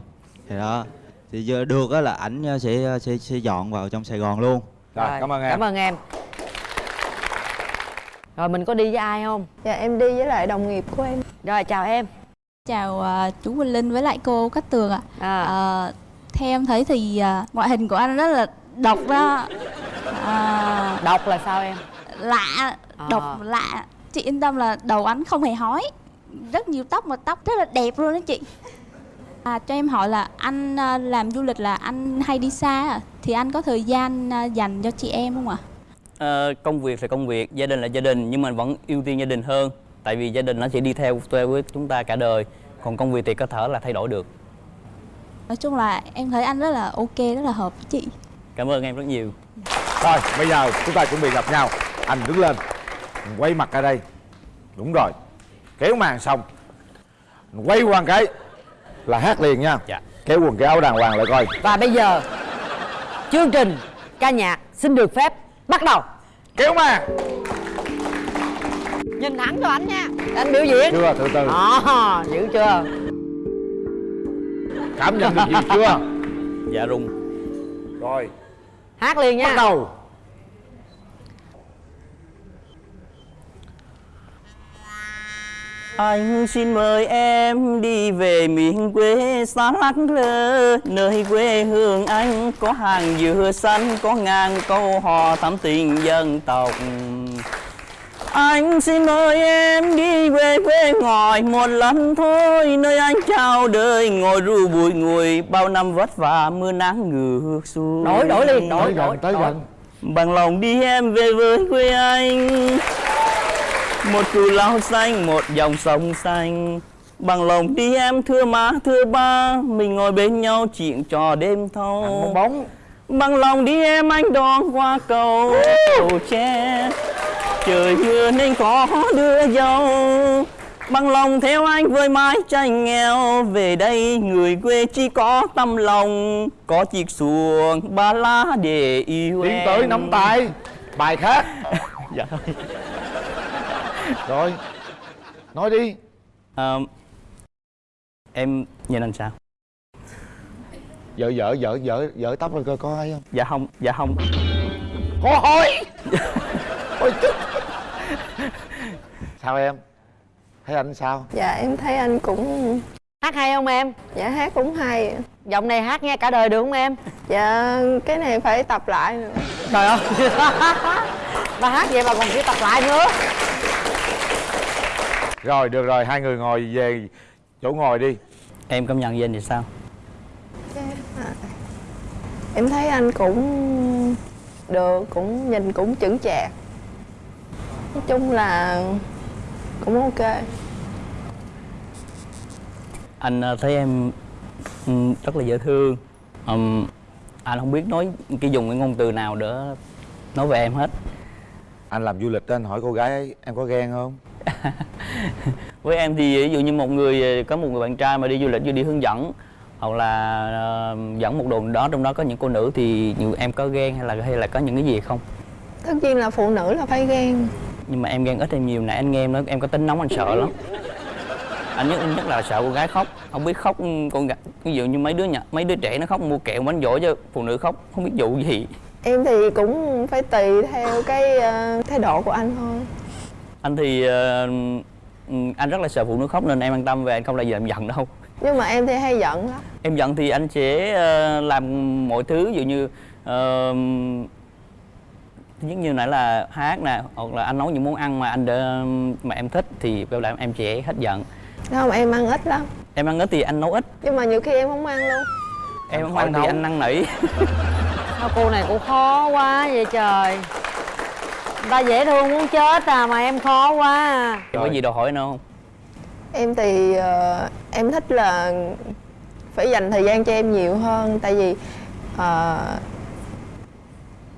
Thì đó thì giờ được á là ảnh ờ, sẽ sẽ sẽ dọn vào trong Sài Gòn luôn. rồi, cảm ơn em cảm ơn em rồi mình có đi với ai không dạ em đi với lại đồng nghiệp của em rồi chào em Chào à, chú Quỳnh Linh với lại cô Cát Tường ạ. à. À, theo em thấy thì à, ngoại hình của anh rất là độc đó. À, độc là sao em lạ, À. độc lạ. Chị yên tâm là đầu anh không hề hói. Rất nhiều tóc mà tóc rất là đẹp luôn đó chị. À, cho em hỏi là anh à, làm du lịch là anh hay đi xa à? thì anh có thời gian à, dành cho chị em không ạ? Ờ, công việc là công việc gia đình là gia đình nhưng mà vẫn ưu tiên gia đình hơn tại vì gia đình nó sẽ đi theo theo với chúng ta cả đời còn công việc thì có thể là thay đổi được Nói chung là em thấy anh rất là ok, rất là hợp với chị. cảm ơn em rất nhiều Rồi, bây giờ chúng ta chuẩn bị gặp nhau Anh đứng lên Quay mặt ra đây Đúng rồi Kéo màn xong. Quay qua cái Là hát liền nha. Dạ. Kéo quần cái áo đàng hoàng lại coi. Và bây giờ chương trình ca nhạc xin được phép bắt đầu. Kéo màn. Nhìn thẳng cho anh nha. Để anh biểu diễn. Chưa, từ từ. À, dữ chưa? Cảm nhận được gì chưa? Dạ rung. Rồi. Hát liền nha. Bắt đầu Anh xin mời em đi về miền quê xa lắc lơ Nơi quê hương anh có hàng dừa xanh Có ngàn câu hò thắm tình dân tộc. Anh xin mời em đi về quê ngồi một lần thôi Nơi anh chào đời ngồi ru bụi ngùi Bao năm vất vả mưa nắng ngược xuôi. Đổi đổi liền đổi đổi gần, tới đổi. gần. Bằng lòng đi em về với quê anh Một cù lao xanh, một dòng sông xanh. Bằng lòng đi em thưa má thưa ba. Mình ngồi bên nhau chuyện trò đêm thâu. Bóng. Bằng lòng đi em anh đón qua cầu. Cầu tre Trời mưa nên có đưa dâu. Bằng lòng theo anh với mái tranh nghèo. Về đây người quê chỉ có tâm lòng. Có chiếc xuồng ba lá để yêu tiến em. tới nắm tay. Bài khác. [laughs] Dạ rồi nói đi. Ờ, Em nhìn anh sao? vợ vợ vợ vợ vợ tóc rồi coi có ai không? Dạ không, dạ không. Có hỏi ôi chết. [laughs] Sao em? Thấy anh sao? Dạ em thấy anh cũng hát hay không em? Dạ hát cũng hay. Giọng này hát nghe cả đời được không em? Dạ cái này phải tập lại nữa. Trời ơi. [laughs] Bà hát vậy mà còn phải tập lại nữa rồi được rồi hai người ngồi về chỗ ngồi đi. Em cảm nhận về anh thì sao? em thấy anh cũng được cũng nhìn cũng chững chạc. Nói chung là cũng ok. Anh ờ, thấy em ừ, rất là dễ thương. Ừm, Anh không biết nói cái dùng cái ngôn từ nào để nói về em hết. Anh làm du lịch đó, anh hỏi cô gái ấy, em có ghen không [laughs] Với em thì ví dụ như một người có một người bạn trai mà đi du lịch như đi hướng dẫn hoặc là ờ, dẫn một đường đó trong đó có những cô nữ thì nhiều em có ghen hay là hay là có những cái gì không? tất nhiên là phụ nữ là phải ghen Nhưng mà em ghen ít hay nhiều nãy anh nghe em nói em có tính nóng anh sợ lắm. Anh nhất nhất là sợ con gái khóc, không biết khóc con gái ví dụ như mấy đứa nhỏ mấy đứa trẻ nó khóc mua kẹo bánh dỗ cho phụ nữ khóc không biết dụ gì. em thì cũng phải tùy theo cái ờ, thái độ của anh thôi Anh thì ờ, ừ, anh rất là sợ phụ nữ khóc nên em an tâm về anh không bao giờ em giận đâu. nhưng mà em thì hay giận lắm. Em giận thì anh sẽ ờ, làm mọi thứ ví dụ như ờ, thứ nhất như nãy là hát nè hoặc là anh nấu những món ăn mà anh đỡ, mà em thích thì kêu là em sẽ hết giận. Không em ăn ít lắm. Em ăn ít thì anh nấu ít. Nhưng mà nhiều khi em không ăn luôn. Em không ăn thì anh năn nỉ. Sao cô này cũng khó quá vậy trời ta dễ thương muốn chết à mà em khó quá à. có gì đòi hỏi nữa không em thì ờ, em thích là phải dành thời gian cho em nhiều hơn tại vì ờ,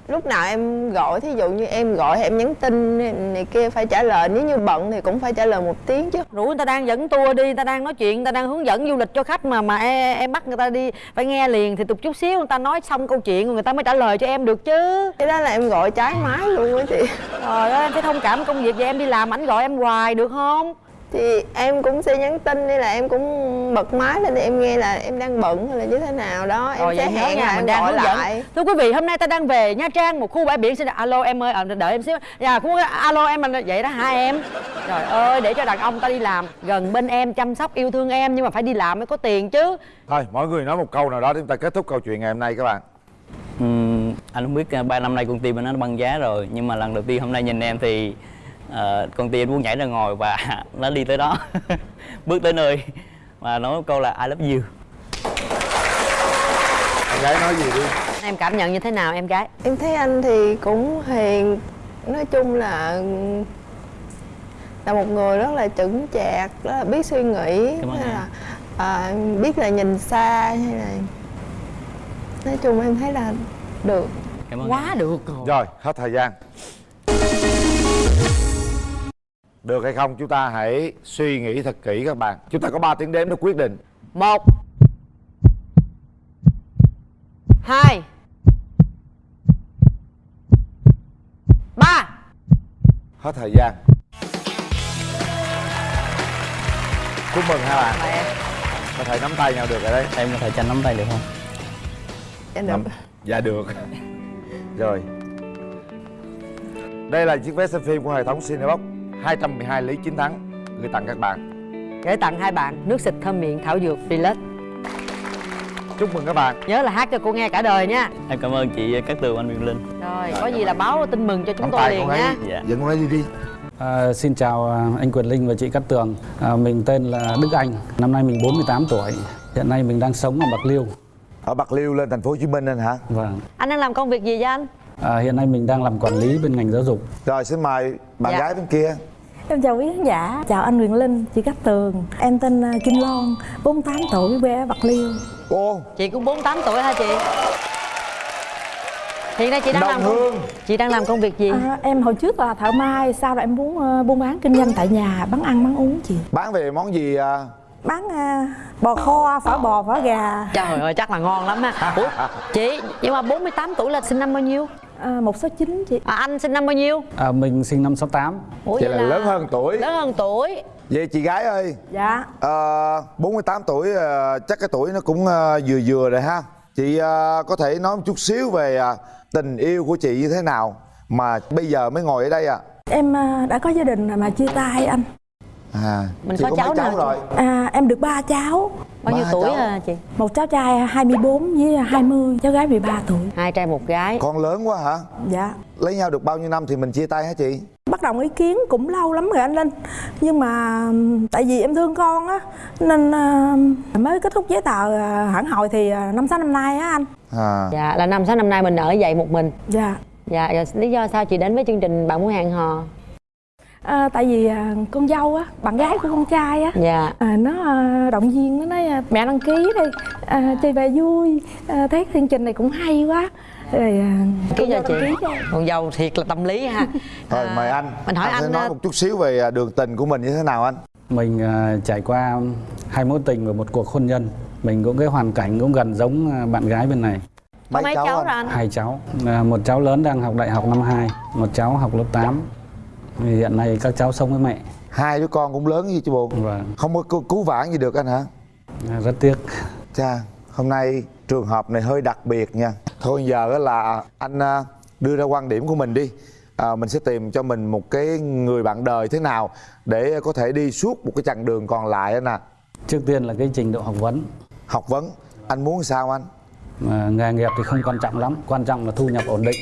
lúc nào em gọi thí dụ như em gọi em nhắn tin này kia phải trả lời nếu như bận thì cũng phải trả lời một tiếng chứ. Rủ người ta đang dẫn tour đi người ta đang nói chuyện người ta đang hướng dẫn du lịch cho khách mà mà em, em bắt người ta đi phải nghe liền thì tục chút xíu người ta nói xong câu chuyện người ta mới trả lời cho em được chứ. Cái đó là em gọi trái máy luôn á chị. Trời ơi em phải thông cảm công việc vậy em đi làm ảnh gọi em hoài được không thì em cũng sẽ nhắn tin hay là em cũng bật máy lên để em nghe là em đang bận hay là như thế nào đó em Rồi sẽ hẹn là mình em đang gọi lại Thưa quý vị, hôm nay ta đang về Nha Trang, một khu bãi biển xin alo em ơi, à, đợi em xíu. Dạ, khu alo em là vậy đó hả em? Trời ơi, để cho đàn ông ta đi làm gần bên em chăm sóc yêu thương em nhưng mà phải đi làm mới có tiền chứ. thôi mỗi người nói một câu nào đó để chúng ta kết thúc câu chuyện ngày hôm nay các bạn Ừm, anh không biết uh, ba năm nay công ty mình nó băng giá rồi nhưng mà lần đầu tiên hôm nay nhìn em thì ờ, công ty anh muốn nhảy ra ngồi và [laughs] nó đi tới đó [laughs] bước tới nơi và nói một câu là I love you em gái nói gì đi Em cảm nhận như thế nào em gái? em thấy anh thì cũng hiền nói chung là là một người rất là chững chạc rất là biết suy nghĩ hay em. là à, biết là nhìn xa hay là nói chung em thấy là được Cảm ơn Quá được rồi. rồi hết thời gian được hay không? Chúng ta hãy suy nghĩ thật kỹ các bạn. Chúng ta có 3 tiếng đếm để quyết định. Một. Hai. Ba. Hết thời gian. Chúc mừng hai bạn. Có thể nắm tay nhau được rồi đấy. Em có thể tranh nắm tay được không? Dạ Nắm- dạ được. Rồi. Đây là chiếc vé xem phim của hệ thống Cinebox 212 lý chiến thắng. Gửi tặng các bạn. Gửi tặng hai bạn nước xịt thơm miệng thảo dược Relax chúc mừng các bạn. Nhớ là hát cho cô nghe cả đời nha. Em cảm ơn chị Cát Tường anh Quyền Linh. Rồi, có gì là báo tin mừng cho chúng tôi liền nha. Dạ. dẫn con ấy đi đi. À, xin chào à, anh Quyền Linh và chị Cát Tường. À, Mình tên là Đức Anh. Năm nay mình 48 tuổi. Hiện nay mình đang sống ở Bạc Liêu. Ở Bạc Liêu lên thành phố Hồ Chí Minh anh hả? Vâng. Anh đang làm công việc gì vậy anh? À, Hiện nay mình đang làm quản lý bên ngành giáo dục rồi xin mời bạn Dạ. gái bên kia Em chào quý khán giả, chào anh Quyền Linh, chị Cát Tường Em tên à, Kim Loan, 48 tuổi, quê ở Bạc Liêu Ô Chị cũng 48 tuổi hả chị? hiện nay chị đang Đồng làm công, Hương. chị đang làm công việc gì À, em hồi trước là thợ may sau đó em muốn ờ, buôn bán kinh doanh tại nhà bán ăn bán uống chị bán về món gì à? Bán à, bò kho phở bò phở gà. Trời ơi chắc là ngon lắm ha ủa chị nhưng mà 48 tuổi là sinh năm bao nhiêu? À, một số chín chị. À, anh sinh năm bao nhiêu? À, mình sinh năm 68 Ủa Vậy vậy là lớn hơn tuổi. lớn hơn tuổi. Vậy chị gái ơi. Dạ. À, 48 tuổi à, chắc cái tuổi nó cũng à, vừa vừa rồi ha. Chị à, có thể nói một chút xíu về à, tình yêu của chị như thế nào Mà bây giờ mới ngồi ở đây à? Em à, đã có gia đình mà chia tay anh À, Mình chị có có cháu mấy cháu nào rồi? À, em được ba cháu. Bao nhiêu tuổi cháu. à chị? Một cháu trai 24 với 20 cháu gái 13 tuổi. Hai trai một gái. Con lớn quá hả? Dạ. Lấy nhau được bao nhiêu năm thì mình chia tay hả chị? Bắt đầu ý kiến cũng lâu lắm rồi anh Linh. Nhưng mà tại vì em thương con á nên à, mới kết thúc giấy tờ à, hẳn hồi thì à, năm sáu năm nay á anh. À. dạ là năm sáu năm nay mình ở vậy một mình. Dạ. Dạ rồi lý do sao chị đến với chương trình bạn muốn hẹn hò à, tại vì à, con dâu á bạn gái của con trai á dạ. à, nó à, động viên nó nói à, mẹ đăng ký đi à, chơi về vui. À, thấy chương trình này cũng hay quá. Rồi à, ký cho. Chị con dâu thiệt là tâm lý ha. [laughs] Rồi mời anh. mình hỏi anh, sẽ anh, nói à, một chút xíu về à, đường tình của mình như thế nào anh? Mình à, trải qua hai mối tình và một cuộc hôn nhân Mình cũng cái hoàn cảnh cũng gần giống à, bạn gái bên này. Có mấy cháu rồi anh? Hai cháu. À, Một cháu lớn đang học đại học năm 2 Một cháu học lớp 8 Hiện nay các cháu sống với mẹ. Hai đứa con cũng lớn như chị buồn Vâng. Không có cứu, cứu vãn gì được anh hả? À, Rất tiếc. Cha, hôm nay trường hợp này hơi đặc biệt nha. Thôi giờ là anh à, đưa ra quan điểm của mình đi. À, Mình sẽ tìm cho mình một cái người bạn đời thế nào Để có thể đi suốt một cái chặng đường còn lại anh à Trước tiên là cái trình độ học vấn. Học vấn, anh muốn sao anh? à, Nghề nghiệp thì không quan trọng lắm. Quan trọng là thu nhập ổn định.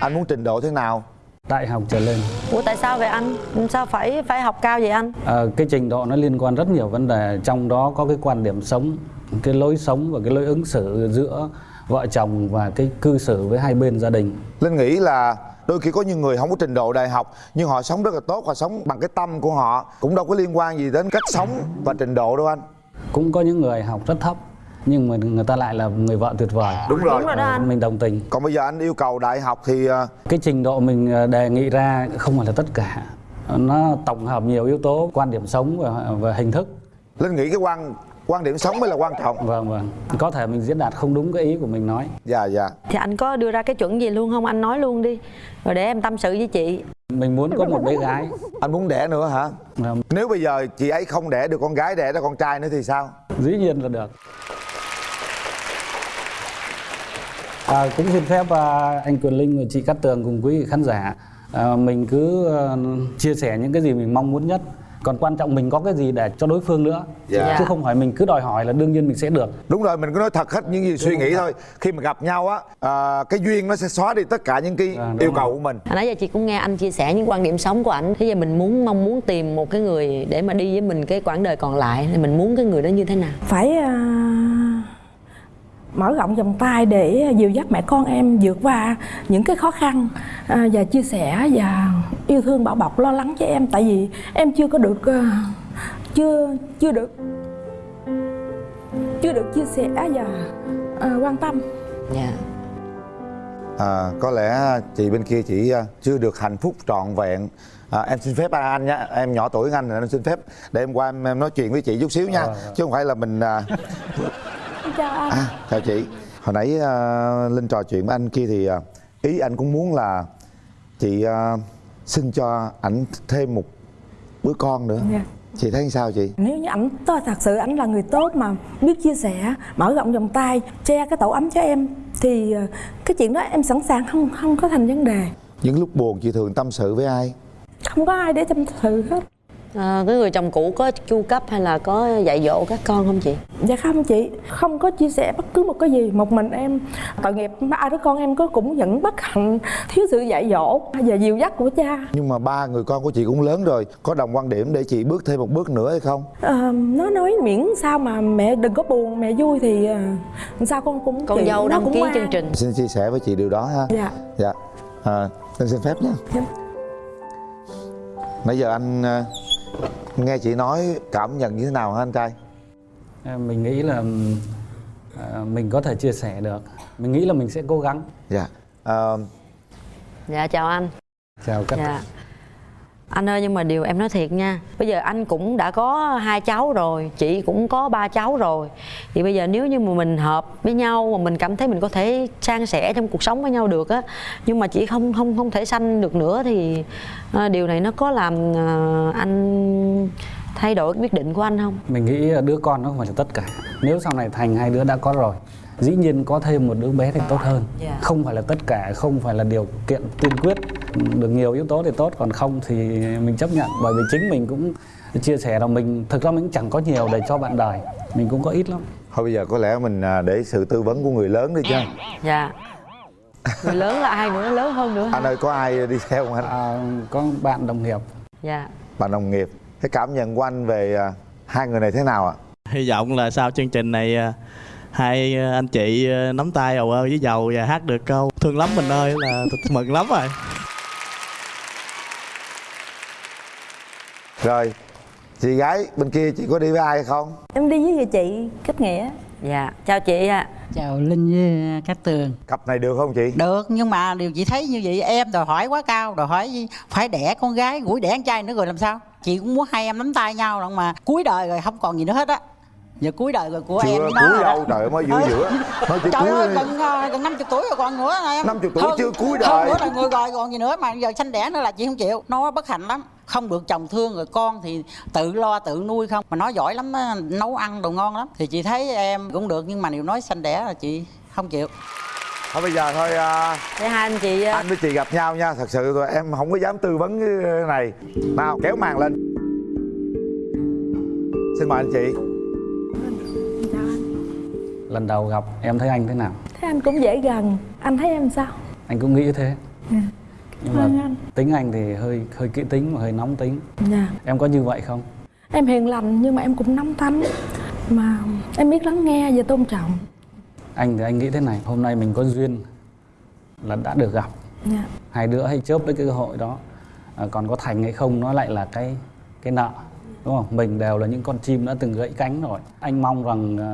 Anh muốn trình độ thế nào? Đại học trở lên. Ủa tại sao vậy anh? Sao phải phải học cao vậy anh? À, cái trình độ nó liên quan rất nhiều vấn đề. Trong đó có cái quan điểm sống cái lối sống và cái lối ứng xử giữa vợ chồng và cái cư xử với hai bên gia đình. Linh nghĩ là đôi khi có những người không có trình độ đại học nhưng họ sống rất là tốt họ sống bằng cái tâm của họ cũng đâu có liên quan gì đến cách sống và trình độ đâu anh. Cũng có những người học rất thấp nhưng mà người ta lại là người vợ tuyệt vời. Đúng rồi. Đúng rồi đó Ờ, anh. mình đồng tình. Còn bây giờ anh yêu cầu đại học thì à, cái trình độ mình ờ, đề nghị ra không phải là tất cả. Nó tổng hợp nhiều yếu tố quan điểm sống và, và hình thức. Linh nghĩ cái quan quan điểm sống mới là quan trọng. Vâng vâng. Có thể mình diễn đạt không đúng cái ý của mình nói. Dạ dạ. Thì anh có đưa ra cái chuẩn gì luôn không? Anh nói luôn đi. Rồi để em tâm sự với chị. Mình muốn có một bé gái. Anh muốn đẻ nữa hả? Vâng. nếu bây giờ chị ấy không đẻ được con gái đẻ ra con trai nữa thì sao? Dĩ nhiên là được à, cũng xin phép à, anh Quyền Linh và chị Cát Tường cùng quý vị khán giả. À, mình cứ à, chia sẻ những cái gì mình mong muốn nhất. Còn quan trọng mình có cái gì để cho đối phương nữa. Dạ. chứ không phải mình cứ đòi hỏi là đương nhiên mình sẽ được. Đúng rồi mình cứ nói thật hết những gì suy nghĩ thôi. Khi mà gặp nhau á à, cái duyên nó sẽ xóa đi tất cả những cái đúng yêu rồi. cầu của mình. Hồi nãy giờ chị cũng nghe anh chia sẻ những quan điểm sống của anh thế giờ mình muốn mong muốn tìm một cái người để mà đi với mình cái quãng đời còn lại. Thì mình muốn cái người đó như thế nào? Phải à, mở rộng vòng tay để dìu dắt mẹ con em vượt qua những cái khó khăn à, và chia sẻ và yêu thương bảo bọc lo lắng cho em. Tại vì em chưa có được à, chưa chưa được chưa được chia sẻ và à, quan tâm. Dạ. À, có lẽ chị bên kia chỉ à, chưa được hạnh phúc trọn vẹn. À, em xin phép anh nhé em nhỏ tuổi hơn anh nên em xin phép để em qua em, em nói chuyện với chị chút xíu nha. Chứ không phải là mình à, chào anh À, chào chị. Hồi nãy à, Linh trò chuyện với anh kia thì à, ý anh cũng muốn là chị à, xin cho ảnh thêm một đứa con nữa. Dạ. Chị thấy sao chị? nếu như ảnh thật sự ảnh là người tốt mà biết chia sẻ mở rộng vòng tay che cái tổ ấm cho em thì cái chuyện đó em sẵn sàng không không có thành vấn đề Những lúc buồn chị thường tâm sự với ai? không có ai để tâm sự hết à, cái người chồng cũ có chu cấp hay là có dạy dỗ các con không chị Dạ không chị, không có chia sẻ bất cứ một cái gì Một mình em tội nghiệp ba đứa con em có cũng vẫn bất hạnh Thiếu sự dạy dỗ và dìu dắt của cha Nhưng mà ba người con của chị cũng lớn rồi, có đồng quan điểm để chị bước thêm một bước nữa hay không? Ờ, Nó nói miễn sao mà mẹ đừng có buồn, mẹ vui thì ờ, sao con cũng con dâu nó đăng cũng ký chương trình Xin chia sẻ với chị điều đó ha. Dạ Dạ. À, xin phép nha. Dạ. Nãy giờ anh à, nghe chị nói cảm nhận như thế nào hả anh trai? À, mình nghĩ là à, mình có thể chia sẻ được. Mình nghĩ là mình sẽ cố gắng. Dạ. Ờ, dạ chào anh. Chào các dạ anh ơi nhưng mà điều em nói thiệt nha. Bây giờ anh cũng đã có hai cháu rồi chị cũng có ba cháu rồi. Thì bây giờ nếu như mà mình hợp với nhau mà mình cảm thấy mình có thể san sẻ trong cuộc sống với nhau được á nhưng mà chị không không không thể sanh được nữa thì à, điều này nó có làm à, anh thay đổi quyết định của anh không? Mình nghĩ đứa con nó không phải là tất cả. Nếu sau này thành hai đứa đã có rồi dĩ nhiên có thêm một đứa bé thì tốt hơn. Dạ. không phải là tất cả không phải là điều kiện tiên quyết. Được nhiều yếu tố thì tốt còn không thì mình chấp nhận. Bởi vì chính mình cũng chia sẻ là mình thực ra mình cũng chẳng có nhiều để cho bạn đời. Mình cũng có ít lắm. Thôi bây giờ có lẽ mình à, để sự tư vấn của người lớn đi chứ. Dạ. Người lớn là ai nữa? Lớn hơn nữa anh ơi có ai đi theo không anh? À, có bạn đồng nghiệp. Dạ. Bạn đồng nghiệp. Cái cảm nhận của anh về à, hai người này thế nào ạ? Hy vọng là sau chương trình này à, hai à, anh chị à, nắm tay ầu ơ với dầu và hát được câu thương lắm mình ơi là mừng lắm rồi. Rồi chị gái bên kia chị có đi với ai không? Em đi với người chị kết nghĩa. Dạ chào chị ạ. Chào linh với các tường. Cặp này được không chị? Được nhưng mà điều chị thấy như vậy em đòi hỏi quá cao đòi hỏi phải đẻ con gái gũi đẻ con trai nữa rồi làm sao? Chị cũng muốn hai em nắm tay nhau lận mà cuối đời rồi không còn gì nữa hết á giờ cuối đời rồi của em chưa với nó cuối đó. đâu trời ơi, mới giữa giữa. Mới chỉ trời ơi gần ờ, gần năm chục tuổi rồi còn nữa em. 50 tuổi Hơn- chưa cuối hơn đời. nữa là người rồi còn gì nữa mà giờ sanh đẻ nữa là chị không chịu. Nó bất hạnh lắm. Không được chồng thương rồi con thì tự lo tự nuôi không. Mà nó giỏi lắm nấu ăn đồ ngon lắm. Thì chị thấy em cũng được nhưng mà nếu nói sanh đẻ là chị không chịu. Thôi bây giờ thôi à, để hai anh chị anh với chị gặp nhau nha. Thật sự rồi em không có dám tư vấn cái này. Nào kéo màn lên. Xin mời anh chị lần đầu gặp em thấy anh thế nào? Thế anh cũng dễ gần. Anh thấy em sao? anh cũng nghĩ thế. Dạ. nhưng Cảm ơn mà anh. tính anh thì hơi hơi kỹ tính và hơi nóng tính. Dạ. em có như vậy không? Em hiền lành nhưng mà em cũng nóng tánh. Mà em biết lắng nghe và tôn trọng. Anh thì anh nghĩ thế này hôm nay mình có duyên là đã được gặp. Dạ. hai đứa hay chớp lấy cái cơ hội đó. À, còn có thành hay không nó lại là cái cái nợ đúng không? Mình đều là những con chim đã từng gãy cánh rồi. Anh mong rằng à,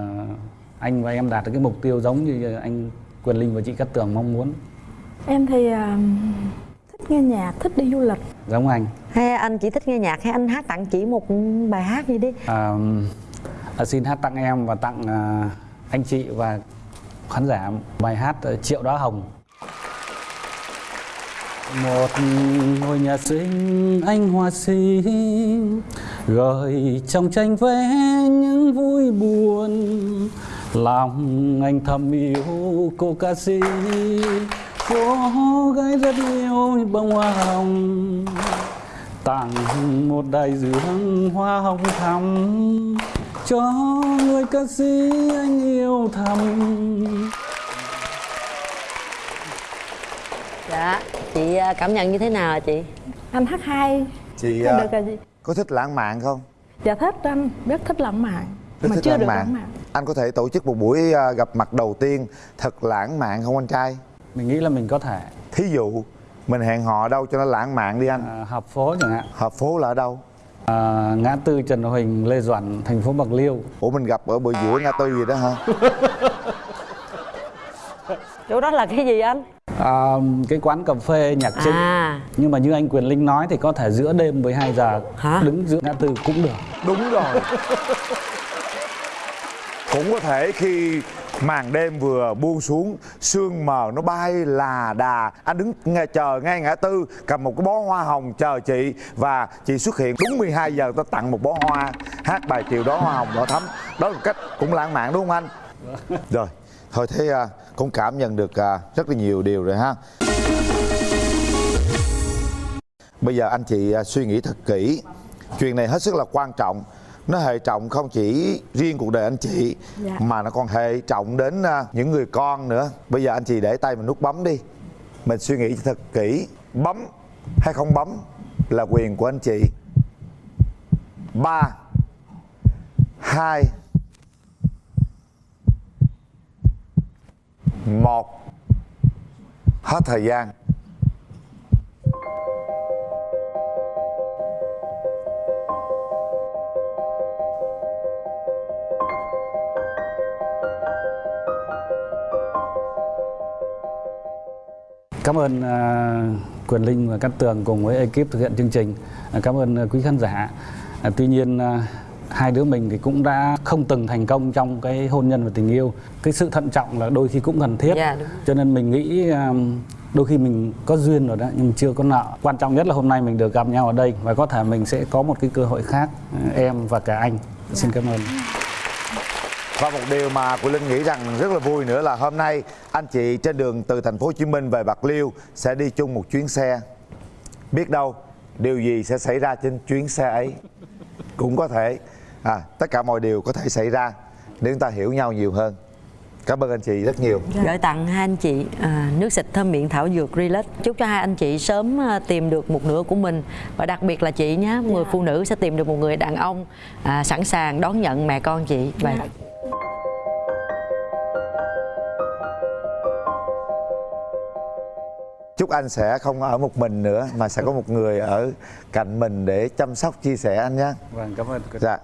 anh và em đạt được cái mục tiêu giống như anh quyền linh và chị cát tường mong muốn. Em thì à, thích nghe nhạc, thích đi du lịch. Giống anh. Hay anh chỉ thích nghe nhạc hay anh hát tặng chị một bài hát gì đi? À, à, xin hát tặng em và tặng à, anh chị và khán giả bài hát à, triệu đóa hồng. Một ngôi nhà xinh anh hoa xinh gợi trong tranh vẽ những vui buồn lòng anh thầm yêu cô ca sĩ. Cô gái rất yêu bông hoa hồng. Tặng một đại dương hoa hồng thắm cho người ca sĩ anh yêu thầm. Dạ chị à, cảm nhận như thế nào chị? Anh hát hay. Chị à, được rồi chị. có thích lãng mạn không? Dạ thích anh, rất thích lãng mạn. Rất Mà thích chưa lãng được mạn. lãng mạn anh có thể tổ chức một buổi à, gặp mặt đầu tiên thật lãng mạn không anh trai? Mình nghĩ là mình có thể. Thí dụ mình hẹn hò đâu cho nó lãng mạn đi anh. À, hợp phố chẳng hạn. Hợp phố là ở đâu? À, ngã tư Trần Huỳnh Lê Duẩn thành phố Bạc Liêu. Ủa mình gặp ở bờ giữa ngã tư gì đó hả? [laughs] Chỗ đó là cái gì anh? À, cái quán cà phê nhạc trịnh À. nhưng mà như anh Quyền Linh nói thì có thể giữa đêm 12 giờ. Hả? đứng giữa ngã tư cũng được. Đúng rồi [laughs] cũng có thể khi màn đêm vừa buông xuống, sương mờ nó bay là đà. Anh đứng nghe, chờ ngay ngã tư, cầm một cái bó hoa hồng chờ chị. Và chị xuất hiện đúng 12 giờ tôi tặng một bó hoa, hát bài chiều đó hoa hồng đỏ thắm. Đó là một cách cũng lãng mạn, đúng không anh? Rồi, thôi thế à, cũng cảm nhận được à, rất là nhiều điều rồi ha. Bây giờ anh chị à, suy nghĩ thật kỹ. Chuyện này hết sức là quan trọng nó hệ trọng không chỉ riêng cuộc đời anh chị Dạ. mà nó còn hệ trọng đến à, những người con nữa. Bây giờ anh chị để tay mình nút bấm đi. Mình suy nghĩ thật kỹ. Bấm hay không bấm là quyền của anh chị. Ba hai một. Hết thời gian Cảm ơn uh, Quyền Linh và Cát Tường cùng với ekip thực hiện chương trình. Uh, cảm ơn uh, quý khán giả. Tuy nhiên hai đứa mình thì cũng đã không từng thành công trong cái hôn nhân và tình yêu. Cái sự thận trọng là đôi khi cũng cần thiết. Dạ, đúng. Cho nên mình nghĩ đôi khi mình có duyên rồi đó nhưng chưa có nợ. Quan trọng nhất là hôm nay mình được gặp nhau ở đây và có thể mình sẽ có một cái cơ hội khác em và cả anh. Xin cảm ơn. Và một điều mà Quỳnh Linh nghĩ rằng rất là vui nữa là hôm nay anh chị trên đường từ thành phố Hồ Chí Minh về Bạc Liêu sẽ đi chung một chuyến xe. Biết đâu điều gì sẽ xảy ra trên chuyến xe ấy cũng có thể à, tất cả mọi điều có thể xảy ra nếu chúng ta hiểu nhau nhiều hơn. Cảm ơn anh chị rất nhiều. Gửi tặng hai anh chị à, nước xịt thơm miệng thảo dược Relax. Chúc cho hai anh chị sớm à, tìm được một nửa của mình và đặc biệt là chị nhé, người phụ nữ sẽ tìm được một người đàn ông à, sẵn sàng đón nhận mẹ con chị và Chúc anh sẽ không ở một mình nữa mà sẽ có một người ở cạnh mình để chăm sóc chia sẻ anh nhé. Vâng, cảm ơn. Dạ.